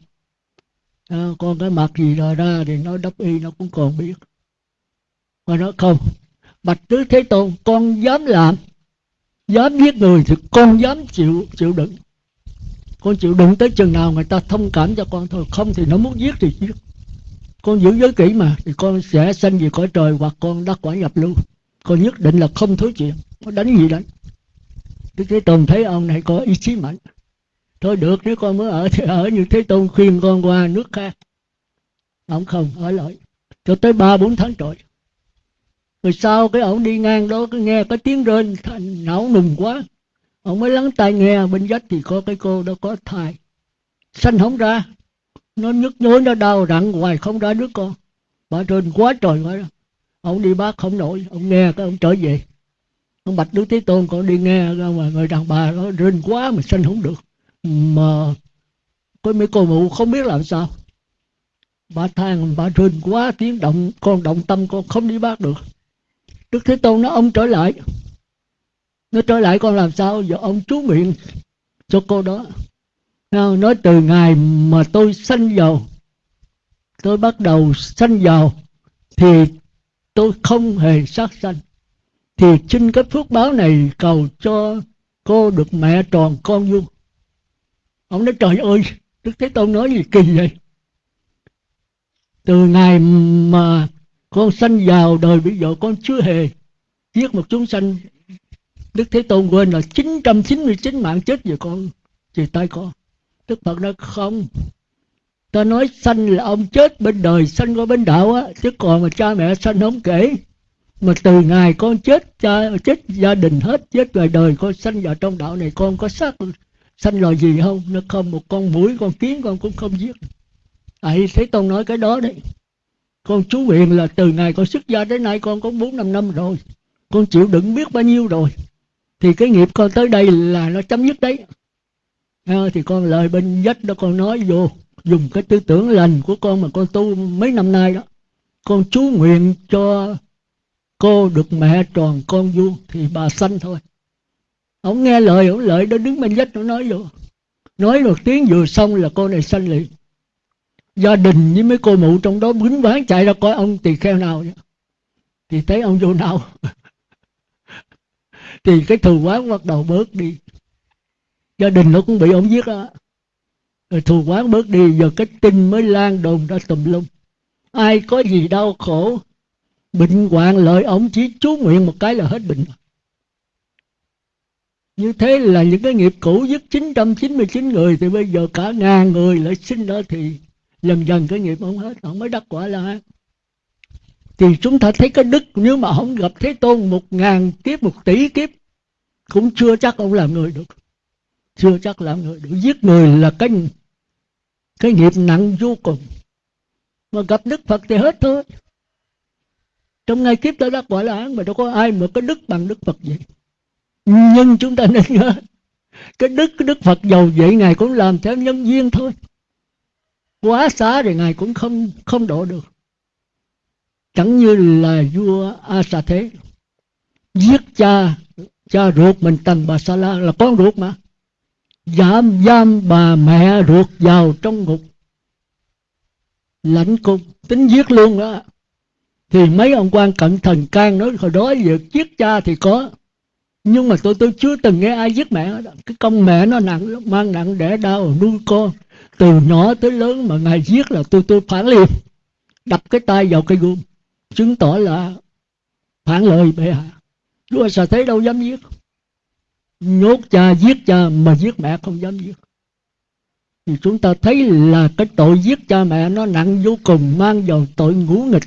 À, con cái mặt gì rồi ra thì nó đắp y nó cũng còn biết mà nói không, bạch tứ thế tôn, con dám làm, dám giết người thì con dám chịu chịu đựng. Con chịu đựng tới chừng nào người ta thông cảm cho con thôi, không thì nó muốn giết thì giết. Con giữ giới kỹ mà, thì con sẽ sanh về cõi trời hoặc con đắc quả nhập lưu. Con nhất định là không thối chuyện, Nó đánh gì đánh. Đức Thế Tôn thấy ông này có ý chí mạnh. Thôi được, nếu con mới ở thì ở như Thế Tôn khuyên con qua nước khác. Ông không, ở lại. Cho tới ba bốn tháng trời rồi sau cái ổng đi ngang đó cứ nghe có tiếng rên não nùng quá. Ông mới lắng tai nghe, bên vách thì có cái cô đó có thai. Sanh không ra. Nó nhức nhối, nó đau rặn hoài, không ra đứa con. Bà trên quá trời quá. Ông đi bác không nổi, ông nghe cái ông trở về. Ông bạch đức thế tôn còn đi nghe ra mà người đàn bà nó rên quá mà sanh không được. Mà có mấy cô mụ không biết làm sao. Bà than bà rên quá, tiếng động, con động tâm con không đi bác được. Đức Thế Tôn nói, ông trở lại. Nó trở lại con làm sao? Giờ ông chú miệng cho cô đó. Nói, từ ngày mà tôi sanh vào, Tôi bắt đầu sanh vào, Thì tôi không hề sát sanh. Thì xin cái phước báo này cầu cho cô được mẹ tròn con vuông. Ông nói, trời ơi, Đức Thế Tôn nói gì kỳ vậy? Từ ngày mà con sanh vào đời bây giờ con chưa hề giết một chúng sanh. Đức Thế Tôn quên là 999 mạng chết về con, về tay con. Đức Phật nói, không, Ta nói sanh là ông chết bên đời, Sanh qua bên đạo á, Chứ còn mà cha mẹ sanh không kể. Mà từ ngày con chết, cha, chết gia đình hết, Chết về đời, con sanh vào trong đạo này, Con có xác sanh loài gì không? Nó không, một con mũi con kiến con cũng không giết. Ấy, thế tôn nói cái đó đấy con chú huyền là từ ngày con xuất gia đến nay con có bốn năm năm rồi. Con chịu đựng biết bao nhiêu rồi. Thì cái nghiệp con tới đây là nó chấm dứt đấy. À, thì con lời bên dách đó con nói vô dùng cái tư tưởng lành của con mà con tu mấy năm nay đó. Con chú nguyện cho cô được mẹ tròn con vuông thì bà sanh thôi. Ông nghe lời ông lợi đó đứng bên dách nó nói vô. Nói một tiếng vừa xong là cô này sanh liền gia đình với mấy cô mụ trong đó bính bán chạy ra coi ông tỳ kheo nào thì thấy ông vô nào? Thì cái thù quán bắt đầu bớt đi. Gia đình nó cũng bị ông giết á. Rồi thù quán bớt đi, giờ cái tin mới lan đồn ra tùm lum. Ai có gì đau khổ, bệnh hoạn lợi ông chỉ chú nguyện một cái là hết bệnh. Như thế là những cái nghiệp cũ giết 999 người, thì bây giờ cả ngàn người lại sinh đó thì dần dần cái nghiệp ông hết, ông mới đắc quả là thì chúng ta thấy cái đức, nếu mà không gặp thế tôn một ngàn kiếp, một tỷ kiếp, cũng chưa chắc ông làm người được. Chưa chắc làm người được. Giết người là cái cái nghiệp nặng vô cùng. Mà gặp đức phật thì hết thôi. Trong ngay kiếp ta đắc quả là mà đâu có ai mà có đức bằng đức phật vậy. Nhưng chúng ta nên nhớ, cái đức cái đức phật giàu vậy ngài cũng làm theo nhân duyên thôi quá xá thì ngài cũng không không độ được. Chẳng như là vua a sa thế giết cha cha ruột mình tần bà sa la là con ruột mà. Giam giam bà mẹ ruột vào trong ngục. Lãnh cung, tính giết luôn đó. Thì mấy ông quan cận thần can nói, hồi đó việc giết cha thì có, nhưng mà tôi tôi chưa từng nghe ai giết mẹ cái công mẹ nó nặng, mang nặng để đau, nuôi con từ nhỏ tới lớn mà ngài giết là tôi tôi phản liền đập cái tay vào cái gươm chứng tỏ là phản lời bệ hạ. Vua sợ thấy đâu dám giết? Nhốt cha, giết cha mà giết mẹ không dám giết. Thì chúng ta thấy là cái tội giết cha mẹ nó nặng vô cùng, mang vào tội ngũ nghịch,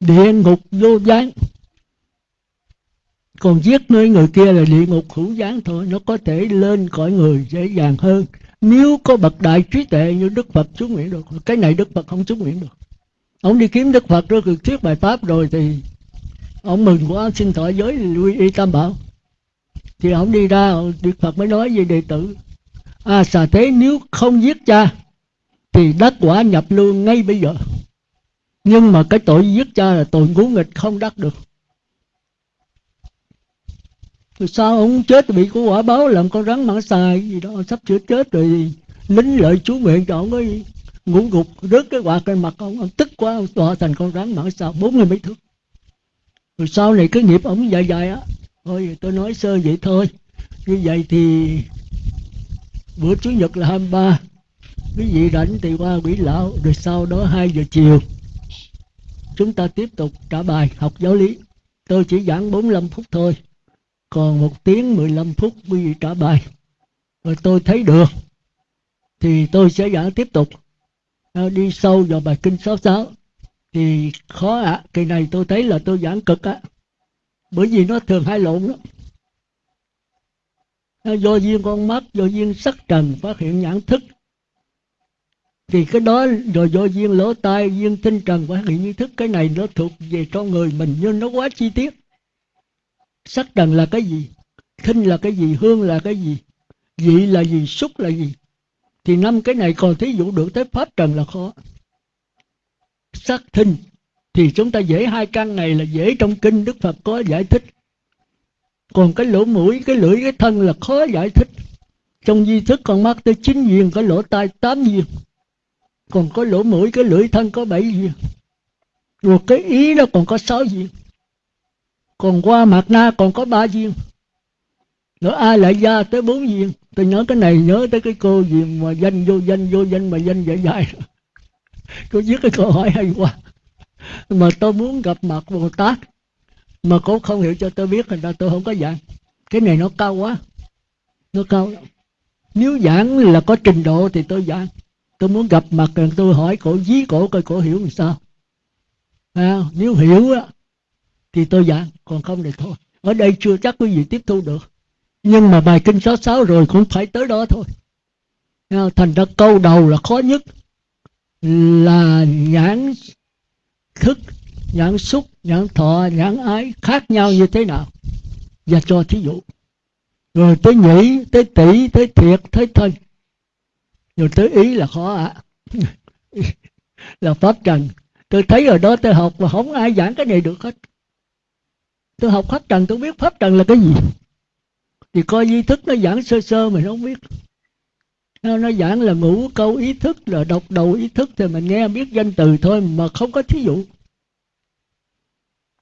địa ngục vô gián còn giết nơi người kia là địa ngục hữu gián thôi, nó có thể lên cõi người dễ dàng hơn. Nếu có bậc đại trí tuệ như đức phật chú nguyện được, cái này đức phật không chú nguyện được. Ông đi kiếm đức phật rồi thuyết bài pháp rồi thì ông mừng quá, xin thọ giới lui y tam bảo. Thì ông đi ra, đức phật mới nói với đệ tử à xà thế, nếu không giết cha, thì đắc quả nhập lưu ngay bây giờ. Nhưng mà cái tội giết cha là tội ngũ nghịch không đắc được rồi sao ông chết bị của quả báo làm con rắn mãng xài gì đó, sắp sửa chết rồi lính lợi chú nguyện cho ông ấy ngủ gục, rớt cái quạt lên mặt ông ông tức quá, ông tọa thành con rắn mãng xài, bốn mươi mấy thước. Rồi sau này cái nghiệp ông dài dài á, thôi tôi nói sơ vậy thôi. Như vậy thì bữa chủ nhật là 23 quý vị rảnh thì qua quỷ lão, rồi sau đó 2 giờ chiều chúng ta tiếp tục trả bài học giáo lý. Tôi chỉ giảng 45 phút thôi còn một tiếng 15 phút quý vị trả bài. Rồi tôi thấy được. Thì tôi sẽ giảng tiếp tục. Ờ, đi sâu vào bài kinh 66 thì khó ạ à. kỳ này tôi thấy là tôi giảng cực á. À. bởi vì nó thường hai lộn đó do duyên con mắt, do duyên sắc trần phát hiện nhãn thức. Thì cái đó rồi do duyên lỗ tai, duyên tinh trần phát hiện ý thức. Cái này nó thuộc về con người mình, nhưng nó quá chi tiết sắc trần là cái gì? Thinh là cái gì? Hương là cái gì? Vị là gì? Xúc là gì? Thì năm cái này còn thí dụ được tới pháp trần là khó. Sắc thinh thì chúng ta dễ hai căn này là dễ trong kinh đức phật có giải thích. Còn cái lỗ mũi, cái lưỡi, cái thân là khó giải thích. Trong di thức con mắt tới chín viên có lỗ tai tám viên còn có lỗ mũi, cái lưỡi, thân có bảy viên rồi cái ý nó còn có sáu viên còn qua mặt na còn có ba viên. Nữa ai lại ra tới bốn viên. Tôi nhớ cái này nhớ tới cái cô gì mà danh vô danh vô danh mà danh dài dài cô viết cái câu hỏi hay quá. Mà tôi muốn gặp mặt bồ tát mà cô không hiểu cho tôi biết thành ra tôi không có giảng. Cái này nó cao quá. Nó cao lắm. Nếu giảng là có trình độ thì tôi giảng. Tôi muốn gặp mặt tôi hỏi cổ dí cổ coi cổ hiểu làm sao. À, nếu hiểu á thì tôi giảng còn không thì thôi. Ở đây chưa chắc quý vị tiếp thu được. Nhưng mà bài kinh số sáu rồi cũng phải tới đó thôi. Thành ra câu đầu là khó nhất. Là nhãn thức, nhãn xúc, nhãn thọ, nhãn ái khác nhau như thế nào? Và cho thí dụ. Rồi tới nhĩ, tới tỷ, tới thiệt, tới thân. Rồi tới ý là khó ạ. À. là pháp trần. Tôi thấy ở đó tôi học mà không ai giảng cái này được hết tôi học pháp trần tôi biết pháp trần là cái gì. Thì coi di thức nó giảng sơ sơ mình không biết. Nó, nó giảng là ngũ câu ý thức là đọc đầu ý thức thì mình nghe biết danh từ thôi mà không có thí dụ.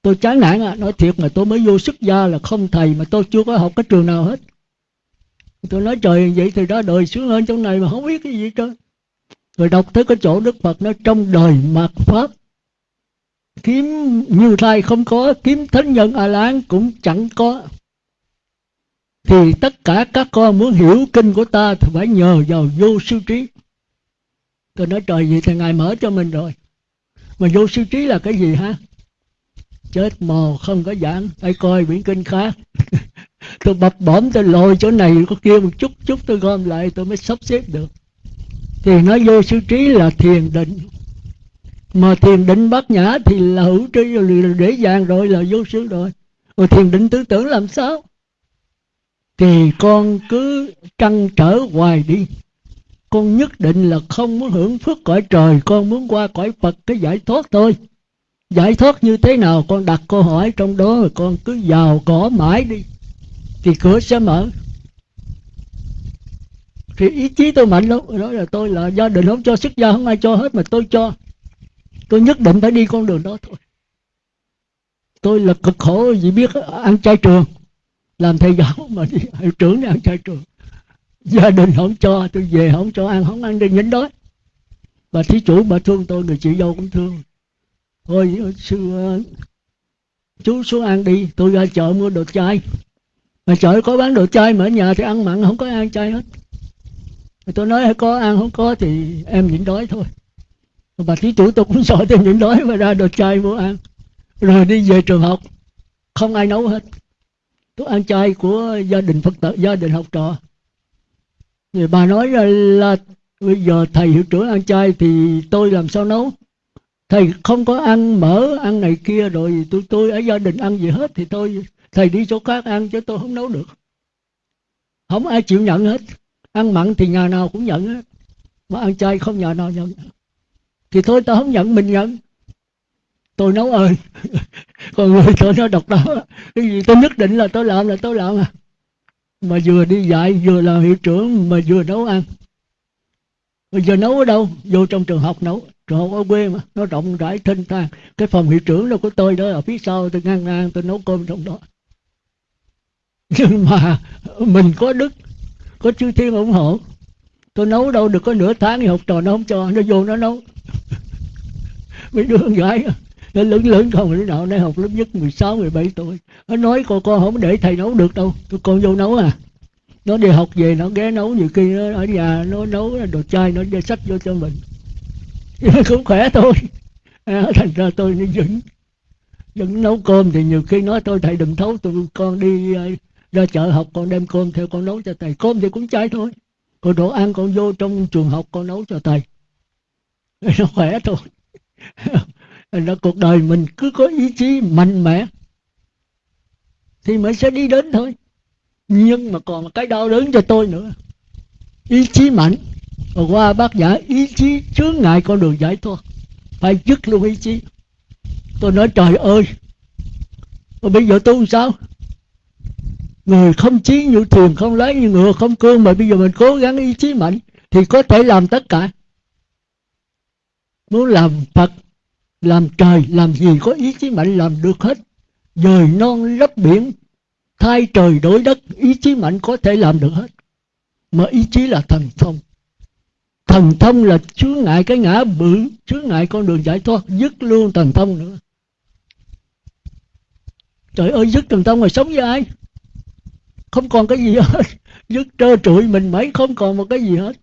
Tôi chán nản à, nói thiệt mà tôi mới vô xuất gia là không thầy mà tôi chưa có học cái trường nào hết. Tôi nói trời vậy thì đó đời xuống hơn trong này mà không biết cái gì trơn. Rồi đọc tới cái chỗ đức phật nó trong đời mạt pháp kiếm như lai không có, kiếm thánh nhân a lán cũng chẳng có. Thì tất cả các con muốn hiểu kinh của ta thì phải nhờ vào vô sư trí. Tôi nói, trời gì thì ngài mở cho mình rồi. Mà vô sư trí là cái gì ha chết mồ, không có giảng. Phải coi biển kinh khác. Tôi bập bõm tôi lôi chỗ này có kia một chút chút tôi gom lại, tôi mới sắp xếp được. Thì nói vô sư trí là thiền định mà thiền định bát nhã thì là hữu tri là dễ dàng rồi, là vô sư rồi. Rồi thiền định tư tưởng làm sao? Thì con cứ trăn trở hoài đi. Con nhất định là không muốn hưởng phước cõi trời, con muốn qua cõi phật cái giải thoát thôi. Giải thoát như thế nào? Con đặt câu hỏi trong đó rồi con cứ vào cỏ mãi đi. Thì cửa sẽ mở. Thì ý chí tôi mạnh lắm. Đó là tôi là gia đình không cho, sức gia không ai cho hết mà tôi cho tôi nhất định phải đi con đường đó thôi. Tôi là cực khổ, vì biết ăn chay trường. Làm thầy giáo mà đi, hiệu trưởng đi ăn chay trường. Gia đình không cho, tôi về không cho ăn, không ăn đi nhịn đói. Bà thí chủ, bà thương tôi, người chị dâu cũng thương. Thôi, sư ờ, chú xuống ăn đi, tôi ra chợ mua đồ chay. Mà chợ có bán đồ chay mà ở nhà thì ăn mặn, không có ăn chay hết. Tôi nói có ăn, không có thì em nhịn đói thôi bà thí chủ tôi cũng sợ thêm những đói mà ra đồ chay mua ăn. Rồi đi về trường học. Không ai nấu hết. Tôi ăn chay của gia đình phật tử, gia đình học trò. Người bà nói là bây giờ thầy hiệu trưởng ăn chay thì tôi làm sao nấu? Thầy không có ăn mỡ, ăn này kia rồi tôi tôi ở gia đình ăn gì hết thì tôi, thầy đi chỗ khác ăn chứ tôi không nấu được. Không ai chịu nhận hết. Ăn mặn thì nhà nào cũng nhận hết. Mà ăn chay không nhà nào nhận thì thôi tôi không nhận, mình nhận. Tôi nấu ơi còn người tôi nó độc đó cái gì tôi nhất định là tôi làm, là tôi làm à. Mà vừa đi dạy, vừa làm hiệu trưởng, mà vừa nấu ăn. Bây giờ nấu ở đâu? Vô trong trường học nấu. Trường học ở quê mà. Nó rộng rãi, thênh thang. Cái phòng hiệu trưởng đâu của tôi đó ở phía sau tôi ngang ngang, tôi nấu cơm trong đó. Nhưng mà mình có đức, có chư thiên ủng hộ. Tôi nấu đâu được có nửa tháng thì học trò nó không cho. Nó vô nó nấu. mấy đứa con gái nó lớn lớn không đứa nào nay học lớp nhất 16, 17 tuổi. Nó nói con con không để thầy nấu được đâu tôi con vô nấu à. Nó đi học về nó ghé nấu nhiều khi nó ở nhà nó nấu đồ chai nó đưa sách vô cho mình. Cũng khỏe thôi. À, thành ra tôi nó vẫn vẫn nấu cơm thì nhiều khi nói tôi thầy đừng thấu tụi con đi ờ, ra chợ học con đem cơm theo con nấu cho thầy. Cơm thì cũng chai thôi. Còn đồ ăn con vô trong trường học con nấu cho thầy nó khỏe thôi. Nó cuộc đời mình cứ có ý chí mạnh mẽ thì mới sẽ đi đến thôi. Nhưng mà còn cái đau đớn cho tôi nữa. Ý chí mạnh. Và qua bác giả, ý chí chướng ngại con đường giải thoát. Phải dứt luôn ý chí. Tôi nói, trời ơi, mà bây giờ tôi làm sao? Người không chí như thuyền, không lái như ngựa, không cương, mà bây giờ mình cố gắng ý chí mạnh thì có thể làm tất cả muốn làm phật, làm trời, làm gì có ý chí mạnh làm được hết. Dời non lấp biển, thay trời đổi đất, ý chí mạnh có thể làm được hết. Mà ý chí là thần thông. Thần thông là chướng ngại cái ngã bự, chướng ngại con đường giải thoát, dứt luôn thần thông nữa. Trời ơi, dứt thần thông rồi sống với ai? Không còn cái gì hết. Dứt trơ trụi mình mấy, không còn một cái gì hết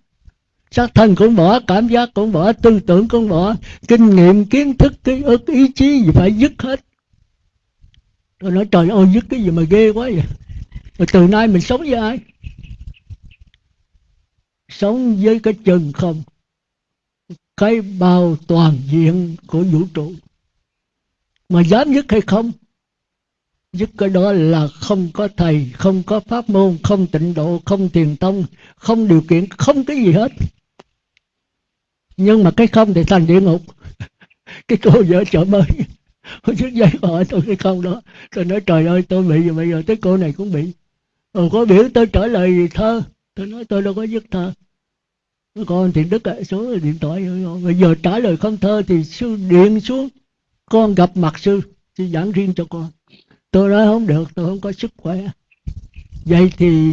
xác thân cũng bỏ cảm giác cũng bỏ tư tưởng cũng bỏ kinh nghiệm, kiến thức, ký ức, ý chí gì phải dứt hết. Tôi nói, trời ơi, dứt cái gì mà ghê quá vậy? Mà từ nay mình sống với ai? Sống với cái chân không. Cái bao toàn diện của vũ trụ. Mà dám dứt hay không? Dứt cái đó là không có thầy, không có pháp môn, không tịnh độ, không thiền tông, không điều kiện không cái gì hết nhưng mà cái không thì thành địa ngục. Cái cô vợ chợ mới Hồi trước giấy hỏi tôi cái không đó. Tôi nói, trời ơi, tôi bị rồi, bây giờ tới cô này cũng bị. Rồi có biểu tôi trả lời thơ? Tôi nói, tôi đâu có viết thơ. Con thì đức ạ số điện thoại Bây giờ trả lời không thơ thì sư điện xuống. Con gặp mặt sư Sư giảng riêng cho con. Tôi nói, không được, tôi không có sức khỏe. Vậy thì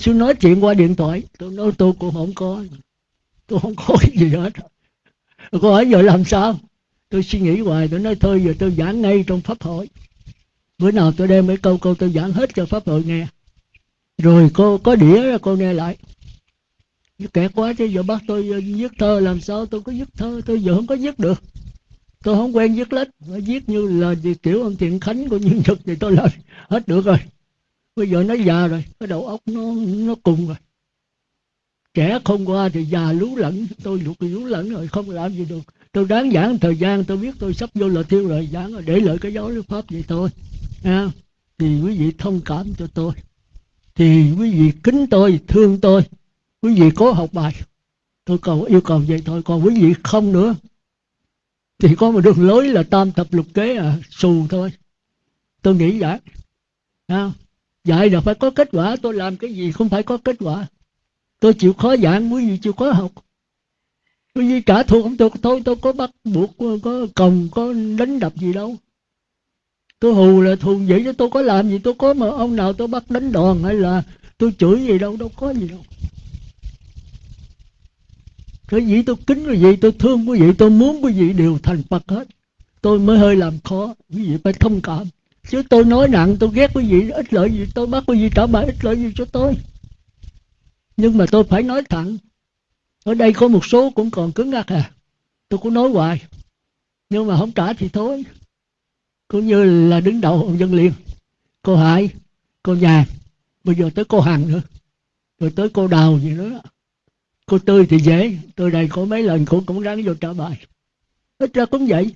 Sư nói chuyện qua điện thoại. Tôi nói, tôi cũng không có. Tôi không có gì hết. Cô hỏi giờ làm sao? Tôi suy nghĩ hoài, tôi nói thôi, giờ tôi giảng ngay trong pháp hội. Bữa nào tôi đem mấy câu câu tôi giảng hết cho pháp hội nghe. Rồi cô có đĩa ra, cô nghe lại. Kẹt quá chứ, giờ bắt tôi ờ, viết thơ làm sao? Tôi có viết thơ, tôi giờ không có viết được. Tôi không quen viết lách. Viết như là kiểu ông thiện khánh của nhân thực thì tôi làm hết được rồi. Bây giờ nó già rồi, cái đầu óc nó nó cùng rồi trẻ không qua thì già lú lẫn tôi lục lú lẫn rồi không làm gì được. Tôi đáng giảng thời gian tôi biết tôi sắp vô là thiêu rồi giảng rồi để lợi cái giáo lý pháp vậy thôi à, thì quý vị thông cảm cho tôi. Thì quý vị kính tôi thương tôi. Quý vị có học bài. Tôi cầu yêu cầu vậy thôi. Còn quý vị không nữa thì có một đường lối là tam thập lục kế à xù thôi. Tôi nghĩ vậy. À, dạy là phải có kết quả tôi làm cái gì không phải có kết quả tôi chịu khó giảng quý vị chịu khó học. Quý vị trả thù không được, thôi, tôi có bắt buộc, có còng có đánh đập gì đâu. Tôi hù là thù vậy chứ tôi có làm gì, tôi có mà ông nào tôi bắt đánh đòn hay là tôi chửi gì đâu đâu có gì đâu. Cái gì tôi kính quý vị tôi thương quý vị tôi muốn quý vị đều thành phật hết. Tôi mới hơi làm khó quý vị phải thông cảm. Chứ tôi nói nặng, tôi ghét quý vị ít lợi gì, tôi bắt quý vị trả bài, ít lợi gì cho tôi nhưng mà tôi phải nói thẳng, ở đây có một số cũng còn cứng ngắc à. Tôi cũng nói hoài, nhưng mà không trả thì thôi. Cũng như là đứng đầu ông dân liên cô hải, cô nhà bây giờ tới cô hằng nữa, rồi tới cô đào gì nữa. Cô tươi thì dễ, tôi đây có mấy lần cũng cũng ráng vô trả bài. Ít ra cũng vậy.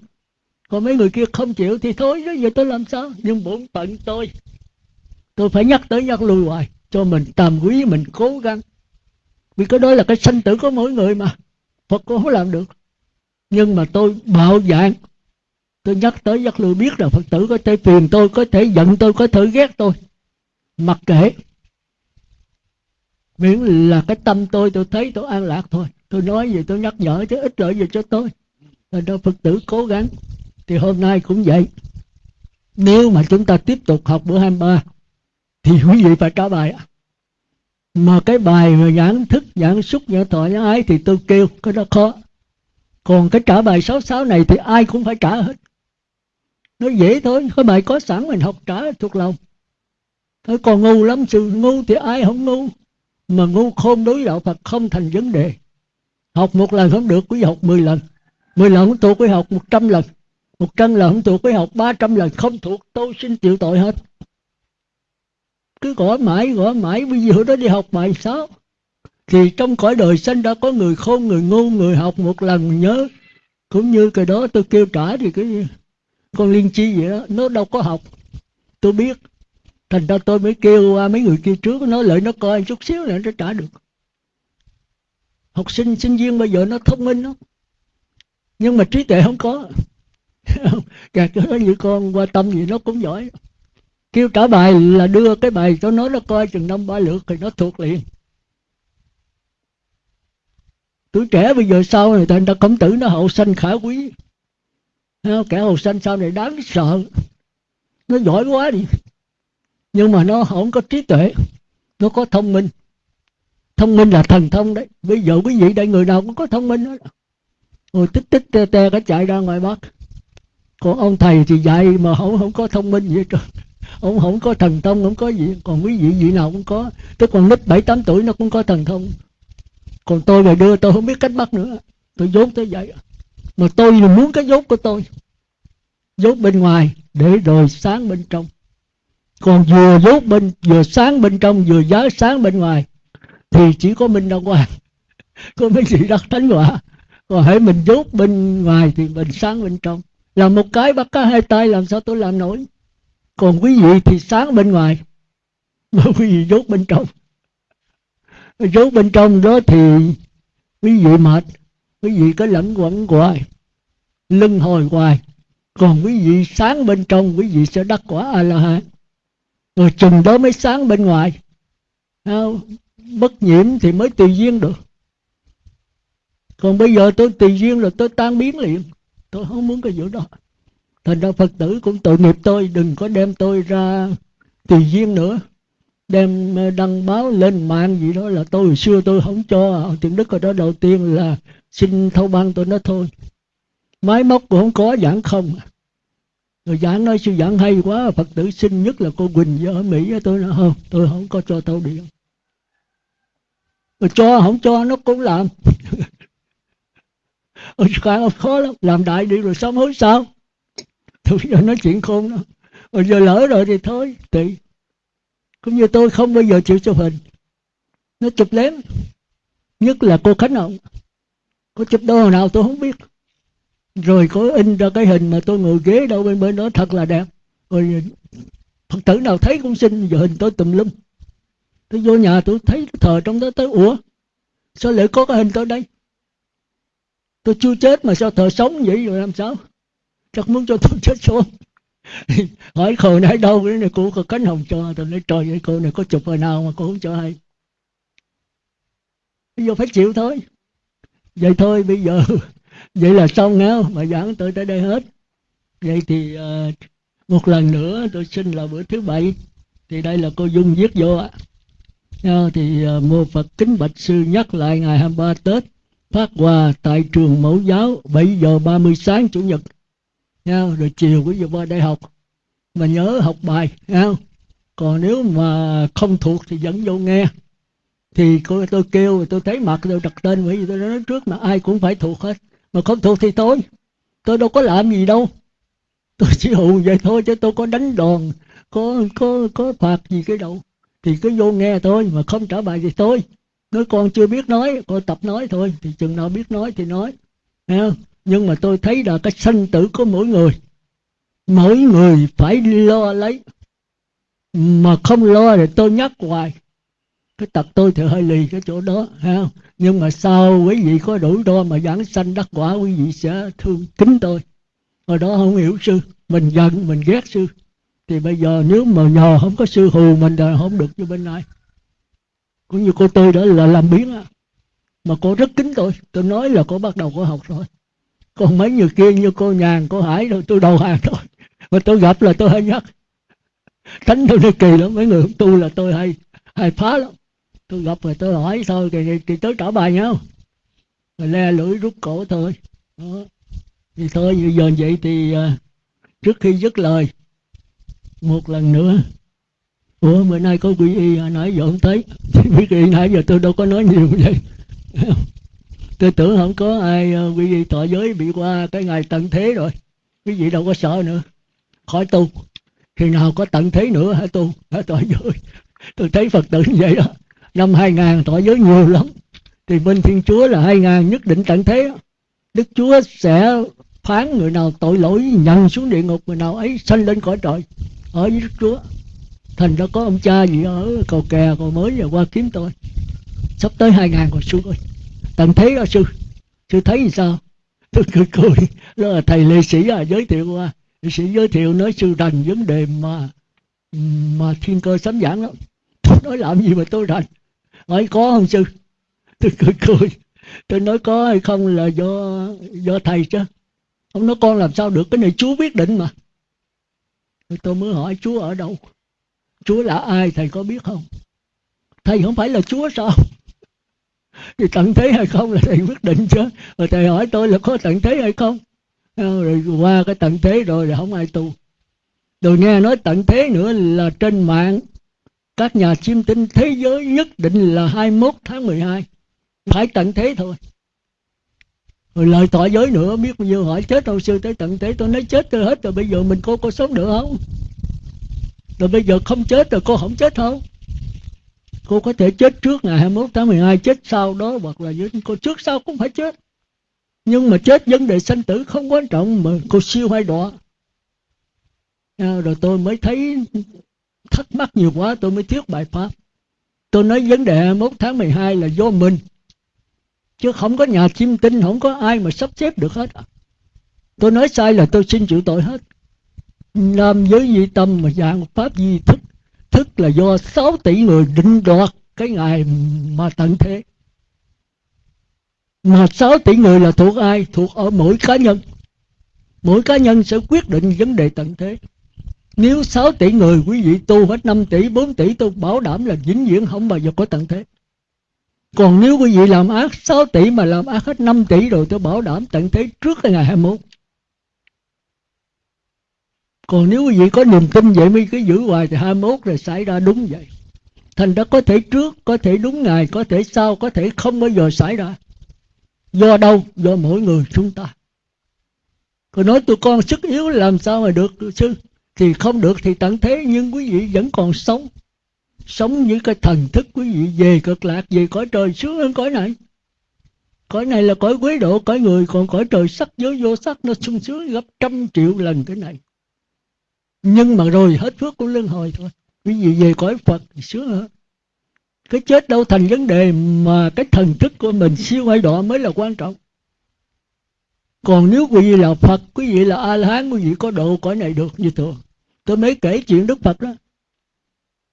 Còn mấy người kia không chịu thì thôi đó giờ tôi làm sao? Nhưng bổn phận tôi tôi phải nhắc tới nhắc lui hoài, cho mình tầm quý, mình cố gắng vì cái đó là cái sanh tử của mỗi người mà. Phật cũng không làm được. Nhưng mà tôi bạo dạng. Tôi nhắc tới giác lưu biết là Phật tử có thể phiền tôi, có thể giận tôi, có thể ghét tôi. Mặc kệ. Miễn là cái tâm tôi tôi thấy tôi an lạc thôi. Tôi nói gì tôi nhắc nhở chứ ít lợi gì cho tôi. Là đó, Phật tử cố gắng. Thì hôm nay cũng vậy. Nếu mà chúng ta tiếp tục học bữa 23 thì quý vị phải trả bài ạ mà cái bài mà giảng thức, giảng xúc, giảng thọ, giảng ái thì tôi kêu, cái đó khó. Còn cái trả bài 66 này thì ai cũng phải trả hết. Nó dễ thôi cái bài có sẵn mình học trả thuộc lòng. Thôi còn ngu lắm, sự ngu thì ai không ngu. Mà ngu khôn đối đạo Phật không thành vấn đề. Học một lần không được, quý học 10 lần. 10 lần không thuộc, quý học 100 lần. 100 lần không thuộc, quý học 300 lần. Không thuộc, tôi xin chịu tội hết cứ gõ mãi gõ mãi, bây giờ đó đi học bài sao thì trong cõi đời sinh đã có người khôn, người ngu, người học một lần nhớ. Cũng như cái đó tôi kêu trả thì cái con liên chi vậy đó, nó đâu có học. Tôi biết. Thành ra tôi mới kêu qua mấy người kia trước, nói lại nó coi chút xíu là nó trả được. Học sinh sinh viên bây giờ nó thông minh lắm. Nhưng mà trí tuệ không có. Cả cái đó như con qua tâm gì nó cũng giỏi kêu trả bài là đưa cái bài cho nó nó coi chừng năm ba lượt thì nó thuộc liền. Tuổi trẻ bây giờ sau này thành ra khổng tử nó hậu sanh khả quý. Kẻ hậu sanh sau này đáng sợ. Nó giỏi quá đi. Nhưng mà nó không có trí tuệ, nó có thông minh. Thông minh là thần thông đấy. Bây giờ quý vị đây người nào cũng có thông minh đó rồi tích tích te te cả chạy ra ngoài bắc. Còn ông thầy thì dạy mà không không có thông minh gì hết trơn ông không có thần thông, không có gì, còn quý vị vị nào cũng có. Tức còn nít bảy, tám tuổi nó cũng có thần thông. Còn tôi mà đưa, tôi không biết cách bắt nữa. Tôi dốt tới vậy. Mà tôi là muốn cái dốt của tôi. Dốt bên ngoài, để rồi sáng bên trong. Còn vừa dốt bên, vừa sáng bên trong, vừa giá sáng bên ngoài, thì chỉ có minh đăng hoàng. Có mấy gì đắc thánh quả. Còn hãy mình dốt bên ngoài thì mình sáng bên trong. Làm một cái bắt cá hai tay, làm sao tôi làm nổi? Còn quý vị thì sáng bên ngoài. Mà quý vị dốt bên trong. Dốt bên trong đó thì quý vị mệt, quý vị có lẫn quẩn hoài, lưng hồi hoài. Còn quý vị sáng bên trong, quý vị sẽ đắc quả a la hán rồi chừng đó mới sáng bên ngoài. Bất nhiễm thì mới tùy duyên được. Còn bây giờ tôi tùy duyên là tôi tan biến liền. Tôi không muốn cái vụ đó thành ra phật tử cũng tội nghiệp tôi đừng có đem tôi ra tùy duyên nữa. Đem ờ, đăng báo lên mạng gì đó là tôi hồi xưa tôi không cho. Tiền đức ở đó đầu tiên là xin thâu ban tôi nói thôi. Máy móc cũng không có giảng không à. rồi giảng nói sư giảng hay quá phật tử xin nhất là cô quỳnh ở mỹ tôi nói không tôi không có cho thâu điện. Rồi cho không cho nó cũng làm. Ôi, khó lắm. Làm đại đi rồi sống hối sao? Tôi giờ nói chuyện khôn đó. Rồi giờ lỡ rồi thì thôi, tùy. Cũng như tôi không bao giờ chịu chụp hình. Nó chụp lén. Nhất là cô khánh hồng có chụp đâu nào tôi không biết. Rồi có in ra cái hình mà tôi ngồi ghế đâu bên bên đó thật là đẹp. Rồi phật tử nào thấy cũng xin giờ hình tôi tùm lum. Tôi vô nhà tôi thấy thờ trong đó tới, ủa, sao lại có cái hình tôi đây? Tôi chưa chết mà sao thờ sống vậy rồi làm sao? Chắc muốn cho tôi chết xuống hỏi cô này đâu cái này cô có cánh hồng cho tôi. Nói trời ơi cô này có chụp hồi nào mà cô không cho hay. Bây giờ phải chịu thôi. Vậy thôi bây giờ vậy là xong nghe mà giảng tôi tới đây hết. Vậy thì uh, một lần nữa tôi xin là bữa thứ bảy. Thì đây là cô dung viết vô ạ. Thì uh, mô phật kính bạch sư nhắc lại ngày 23 tết phát quà tại trường mẫu giáo 7 giờ 30 sáng chủ nhật nha, rồi chiều quý vị qua đây học. Mà nhớ học bài, nha. Còn nếu mà không thuộc thì dẫn vô nghe. Thì tôi kêu, tôi thấy mặt tôi đặt tên bởi vì tôi nói trước mà ai cũng phải thuộc hết. Mà không thuộc thì tôi tôi đâu có làm gì đâu. Tôi chỉ hù vậy thôi chứ tôi có đánh đòn, có có có phạt gì cái đâu. Thì cứ vô nghe thôi, mà không trả bài thì tôi nói con chưa biết nói, con tập nói thôi. Thì chừng nào biết nói thì nói Thấy không? Nhưng mà tôi thấy là cái sanh tử của mỗi người mỗi người phải lo lấy. Mà không lo thì tôi nhắc hoài, cái tật tôi thì hơi lì cái chỗ đó ha nhưng mà sau quý vị có đủ đo mà giảng sanh đắc quả, quý vị sẽ thương kính tôi. Hồi đó không hiểu sư, mình giận, mình ghét sư. Thì bây giờ nếu mà nhờ không có sư hù mình là không được như bên này. Cũng như cô tôi đó là làm biến á. Mà cô rất kính tôi tôi nói là cô bắt đầu có học rồi còn mấy người kia như cô nhàn cô hải rồi tôi đầu hàng thôi. Mà tôi gặp là tôi hay nhắc. Thánh tôi đi kỳ lắm mấy người không tu là tôi hay hay phá lắm. Tôi gặp rồi tôi hỏi thôi thì, thì tới trả bài nhau rồi le lưỡi rút cổ thôi. Đó. thì thôi bây giờ vậy thì uh, trước khi dứt lời một lần nữa. Ủa bữa nay có quý y à? nãy giờ không thấy. Biết y nãy giờ tôi đâu có nói nhiều vậy tôi tưởng không có ai ờ, quý vị thọ giới bị qua cái ngày tận thế rồi. Quý vị đâu có sợ nữa. Khỏi tu. Khi nào có tận thế nữa hả tu. Hả tội giới. Tôi thấy phật tử như vậy đó. Năm 2000 tội giới nhiều lắm. Thì bên thiên chúa là 2000 nhất định tận thế đức chúa sẽ phán người nào tội lỗi nhận xuống địa ngục, người nào ấy sanh lên cõi trời. Ở với đức chúa. Thành ra có ông cha gì ở cầu kè, cầu mới giờ qua kiếm tôi. Sắp tới hai ngàn rồi xuống rồi tận thế đó sư? Sư thấy gì sao? Tôi cười cười. Đó là thầy lệ sĩ à, giới thiệu à. qua lệ sĩ giới thiệu nói sư rành vấn đề mà mà thiên cơ sấm giảng đó. Tôi nói làm gì mà tôi rành? Hỏi có không sư? Tôi cười cười. Tôi nói có hay không là do do thầy chứ. Ông nói con làm sao được cái này chúa quyết định mà. Tôi mới hỏi chúa ở đâu? Chúa là ai thầy có biết không? Thầy không phải là chúa sao? Thì tận thế hay không là thầy quyết định chứ. Rồi thầy hỏi tôi là có tận thế hay không? Ờ, rồi qua cái tận thế rồi là không ai tu. Rồi nghe nói tận thế nữa là trên mạng. Các nhà chiêm tinh thế giới nhất định là 21 tháng 12 phải tận thế thôi. Rồi lời tỏ giới nữa, biết bao nhiêu hỏi chết đâu sư tới tận thế tôi nói chết tôi hết rồi, bây giờ mình có có sống được không? Rồi bây giờ không chết rồi cô không chết không? Cô có thể chết trước ngày 21 tháng 12 chết sau đó hoặc là cô trước sau cũng phải chết. Nhưng mà chết vấn đề sanh tử không quan trọng mà cô siêu hay đọa. À, rồi tôi mới thấy thắc mắc nhiều quá tôi mới thuyết bài pháp. Tôi nói vấn đề 21 tháng 12 là do mình chứ không có nhà chiêm tinh không có ai mà sắp xếp được hết. Tôi nói sai là tôi xin chịu tội hết. Làm giới gì tâm mà dạng pháp gì thức thức là do 6 tỷ người định đoạt cái ngày mà tận thế. Mà 6 tỷ người là thuộc ai? Thuộc ở mỗi cá nhân. Mỗi cá nhân sẽ quyết định vấn đề tận thế. Nếu 6 tỷ người, quý vị tu hết 5 tỷ 4 tỷ, tôi bảo đảm là vĩnh viễn không bao giờ có tận thế. Còn nếu quý vị làm ác 6 tỷ mà làm ác hết 5 tỷ rồi, tôi bảo đảm tận thế trước cái ngày 21 còn nếu quý vị có niềm tin vậy mới cứ giữ hoài thì 21 rồi xảy ra đúng vậy. Thành ra có thể trước, có thể đúng ngày, có thể sau, có thể không bao giờ xảy ra. Do đâu? Do mỗi người chúng ta. Còn nói tụi con sức yếu làm sao mà được sư? Thì không được thì tận thế, nhưng quý vị vẫn còn sống. Sống với cái thần thức quý vị, về cực lạc, về cõi trời, sướng hơn cõi này. Cõi này là cõi quế độ, cõi người, còn cõi trời sắc, giới vô sắc, nó sung sướng gấp trăm triệu lần cái này nhưng mà rồi hết phước của luân hồi thôi. Quý vị về cõi phật thì sướng hơn. Cái chết đâu thành vấn đề mà cái thần thức của mình siêu hay đọa mới là quan trọng. Còn nếu quý vị là phật, quý vị là a la hán quý vị có độ cõi này được như thường. Tôi mới kể chuyện đức phật đó.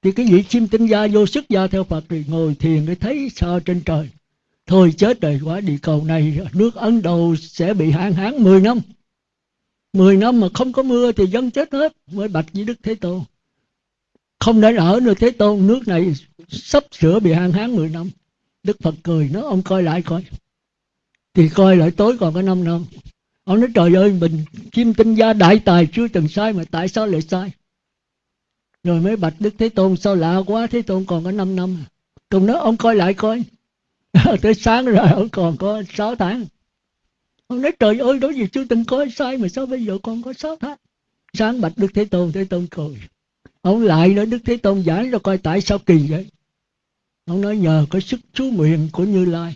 Thì cái vị chim tinh gia vô sức gia theo phật thì ngồi thiền để thấy sao trên trời. Thôi chết rồi quả địa cầu này nước ấn độ sẽ bị hạn hán 10 năm. 10 năm mà không có mưa thì dân chết hết, mới bạch với đức thế tôn. Không để ở nữa thế tôn, nước này sắp sửa bị hạn hán 10 năm. Đức phật cười nó ông coi lại coi. Thì coi lại tối còn có 5 năm. Ông nói, trời ơi, mình chim tinh gia đại tài chưa từng sai mà tại sao lại sai? Rồi mới bạch đức thế tôn, sao lạ quá, thế tôn còn có 5 năm. Cùng nói, ông coi lại coi. Tới sáng rồi, ông còn có 6 tháng ông nói, trời ơi đó gì chưa từng có sai mà sao bây giờ con có 6 tháng? Sáng bạch đức thế tôn thế tôn cười. Ông lại nói, đức thế tôn giải cho coi tại sao kỳ vậy? Ông nói, nhờ có sức chú nguyện của như lai,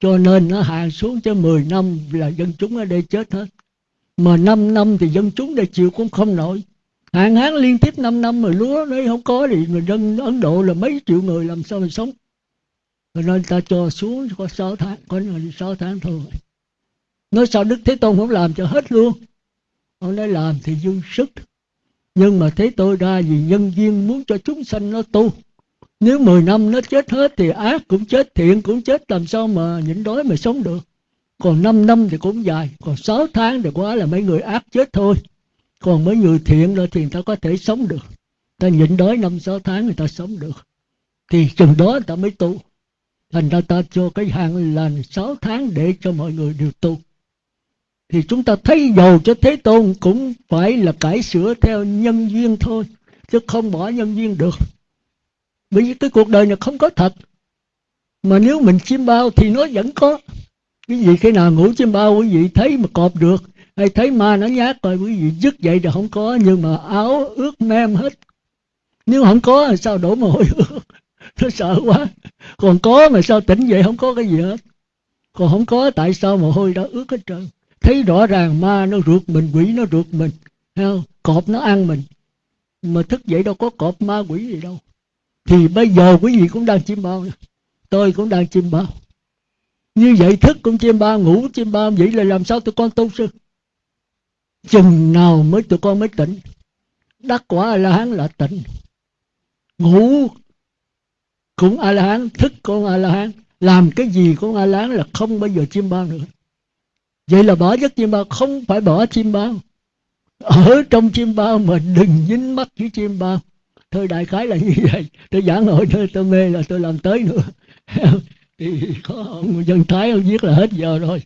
cho nên nó hạ xuống cho 10 năm là dân chúng ở đây chết hết. Mà 5 năm thì dân chúng đây chịu cũng không nổi. Hạn hán liên tiếp 5 năm mà lúa nó không có thì người dân Ấn Độ là mấy triệu người làm sao mà sống? Cho nên ta cho xuống có 6 tháng, có người 6 tháng thôi nói sao Đức Thế Tôn không làm cho hết luôn? Ông nói làm thì dư sức. Nhưng mà thế tôi ra vì nhân viên muốn cho chúng sanh nó tu. Nếu 10 năm nó chết hết thì ác cũng chết, thiện cũng chết, làm sao mà nhịn đói mà sống được? Còn 5 năm thì cũng dài, còn 6 tháng thì quá là mấy người ác chết thôi. Còn mấy người thiện rồi thì người ta có thể sống được. Ta nhịn đói năm, sáu tháng người ta sống được. Thì chừng đó người ta mới tu. Thành ra ta cho cái hạn là sáu tháng để cho mọi người đều tu thì chúng ta thấy dầu cho thế tôn cũng phải là cải sửa theo nhân duyên thôi, chứ không bỏ nhân duyên được. Bởi vì cái cuộc đời này không có thật. Mà nếu mình chim bao thì nó vẫn có. Cái gì khi nào ngủ chim bao, quý vị thấy mà cọp được, hay thấy ma nó nhát rồi, quý vị dứt vậy thì không có, nhưng mà áo ướt mem hết. Nếu không có thì sao đổ mồ hôi nó sợ quá. Còn có mà sao tỉnh vậy không có cái gì hết? Còn không có, tại sao mồ hôi đã ướt hết trơn? Thấy rõ ràng ma nó ruột mình, quỷ nó ruột mình không? cọp nó ăn mình. Mà thức dậy đâu có cọp ma quỷ gì đâu. Thì bây giờ quý vị cũng đang chim bao tôi cũng đang chim bao. Như vậy thức cũng chim bao, ngủ chim bao. Vậy là làm sao tụi con tu sư? Chừng nào mới tụi con mới tỉnh? Đắc quả a la hán là tỉnh. Ngủ cũng a la hán thức cũng a la hán làm cái gì cũng a la hán là không bao giờ chim bao nữa vậy là bỏ giấc chim bao, không phải bỏ chim bao. Ở trong chim bao mà đừng dính mắt với chim bao. Thôi đại khái là như vậy. Tôi giảng hội thôi tôi mê là tôi làm tới nữa. Thì có ông dân thái ông viết là hết giờ rồi.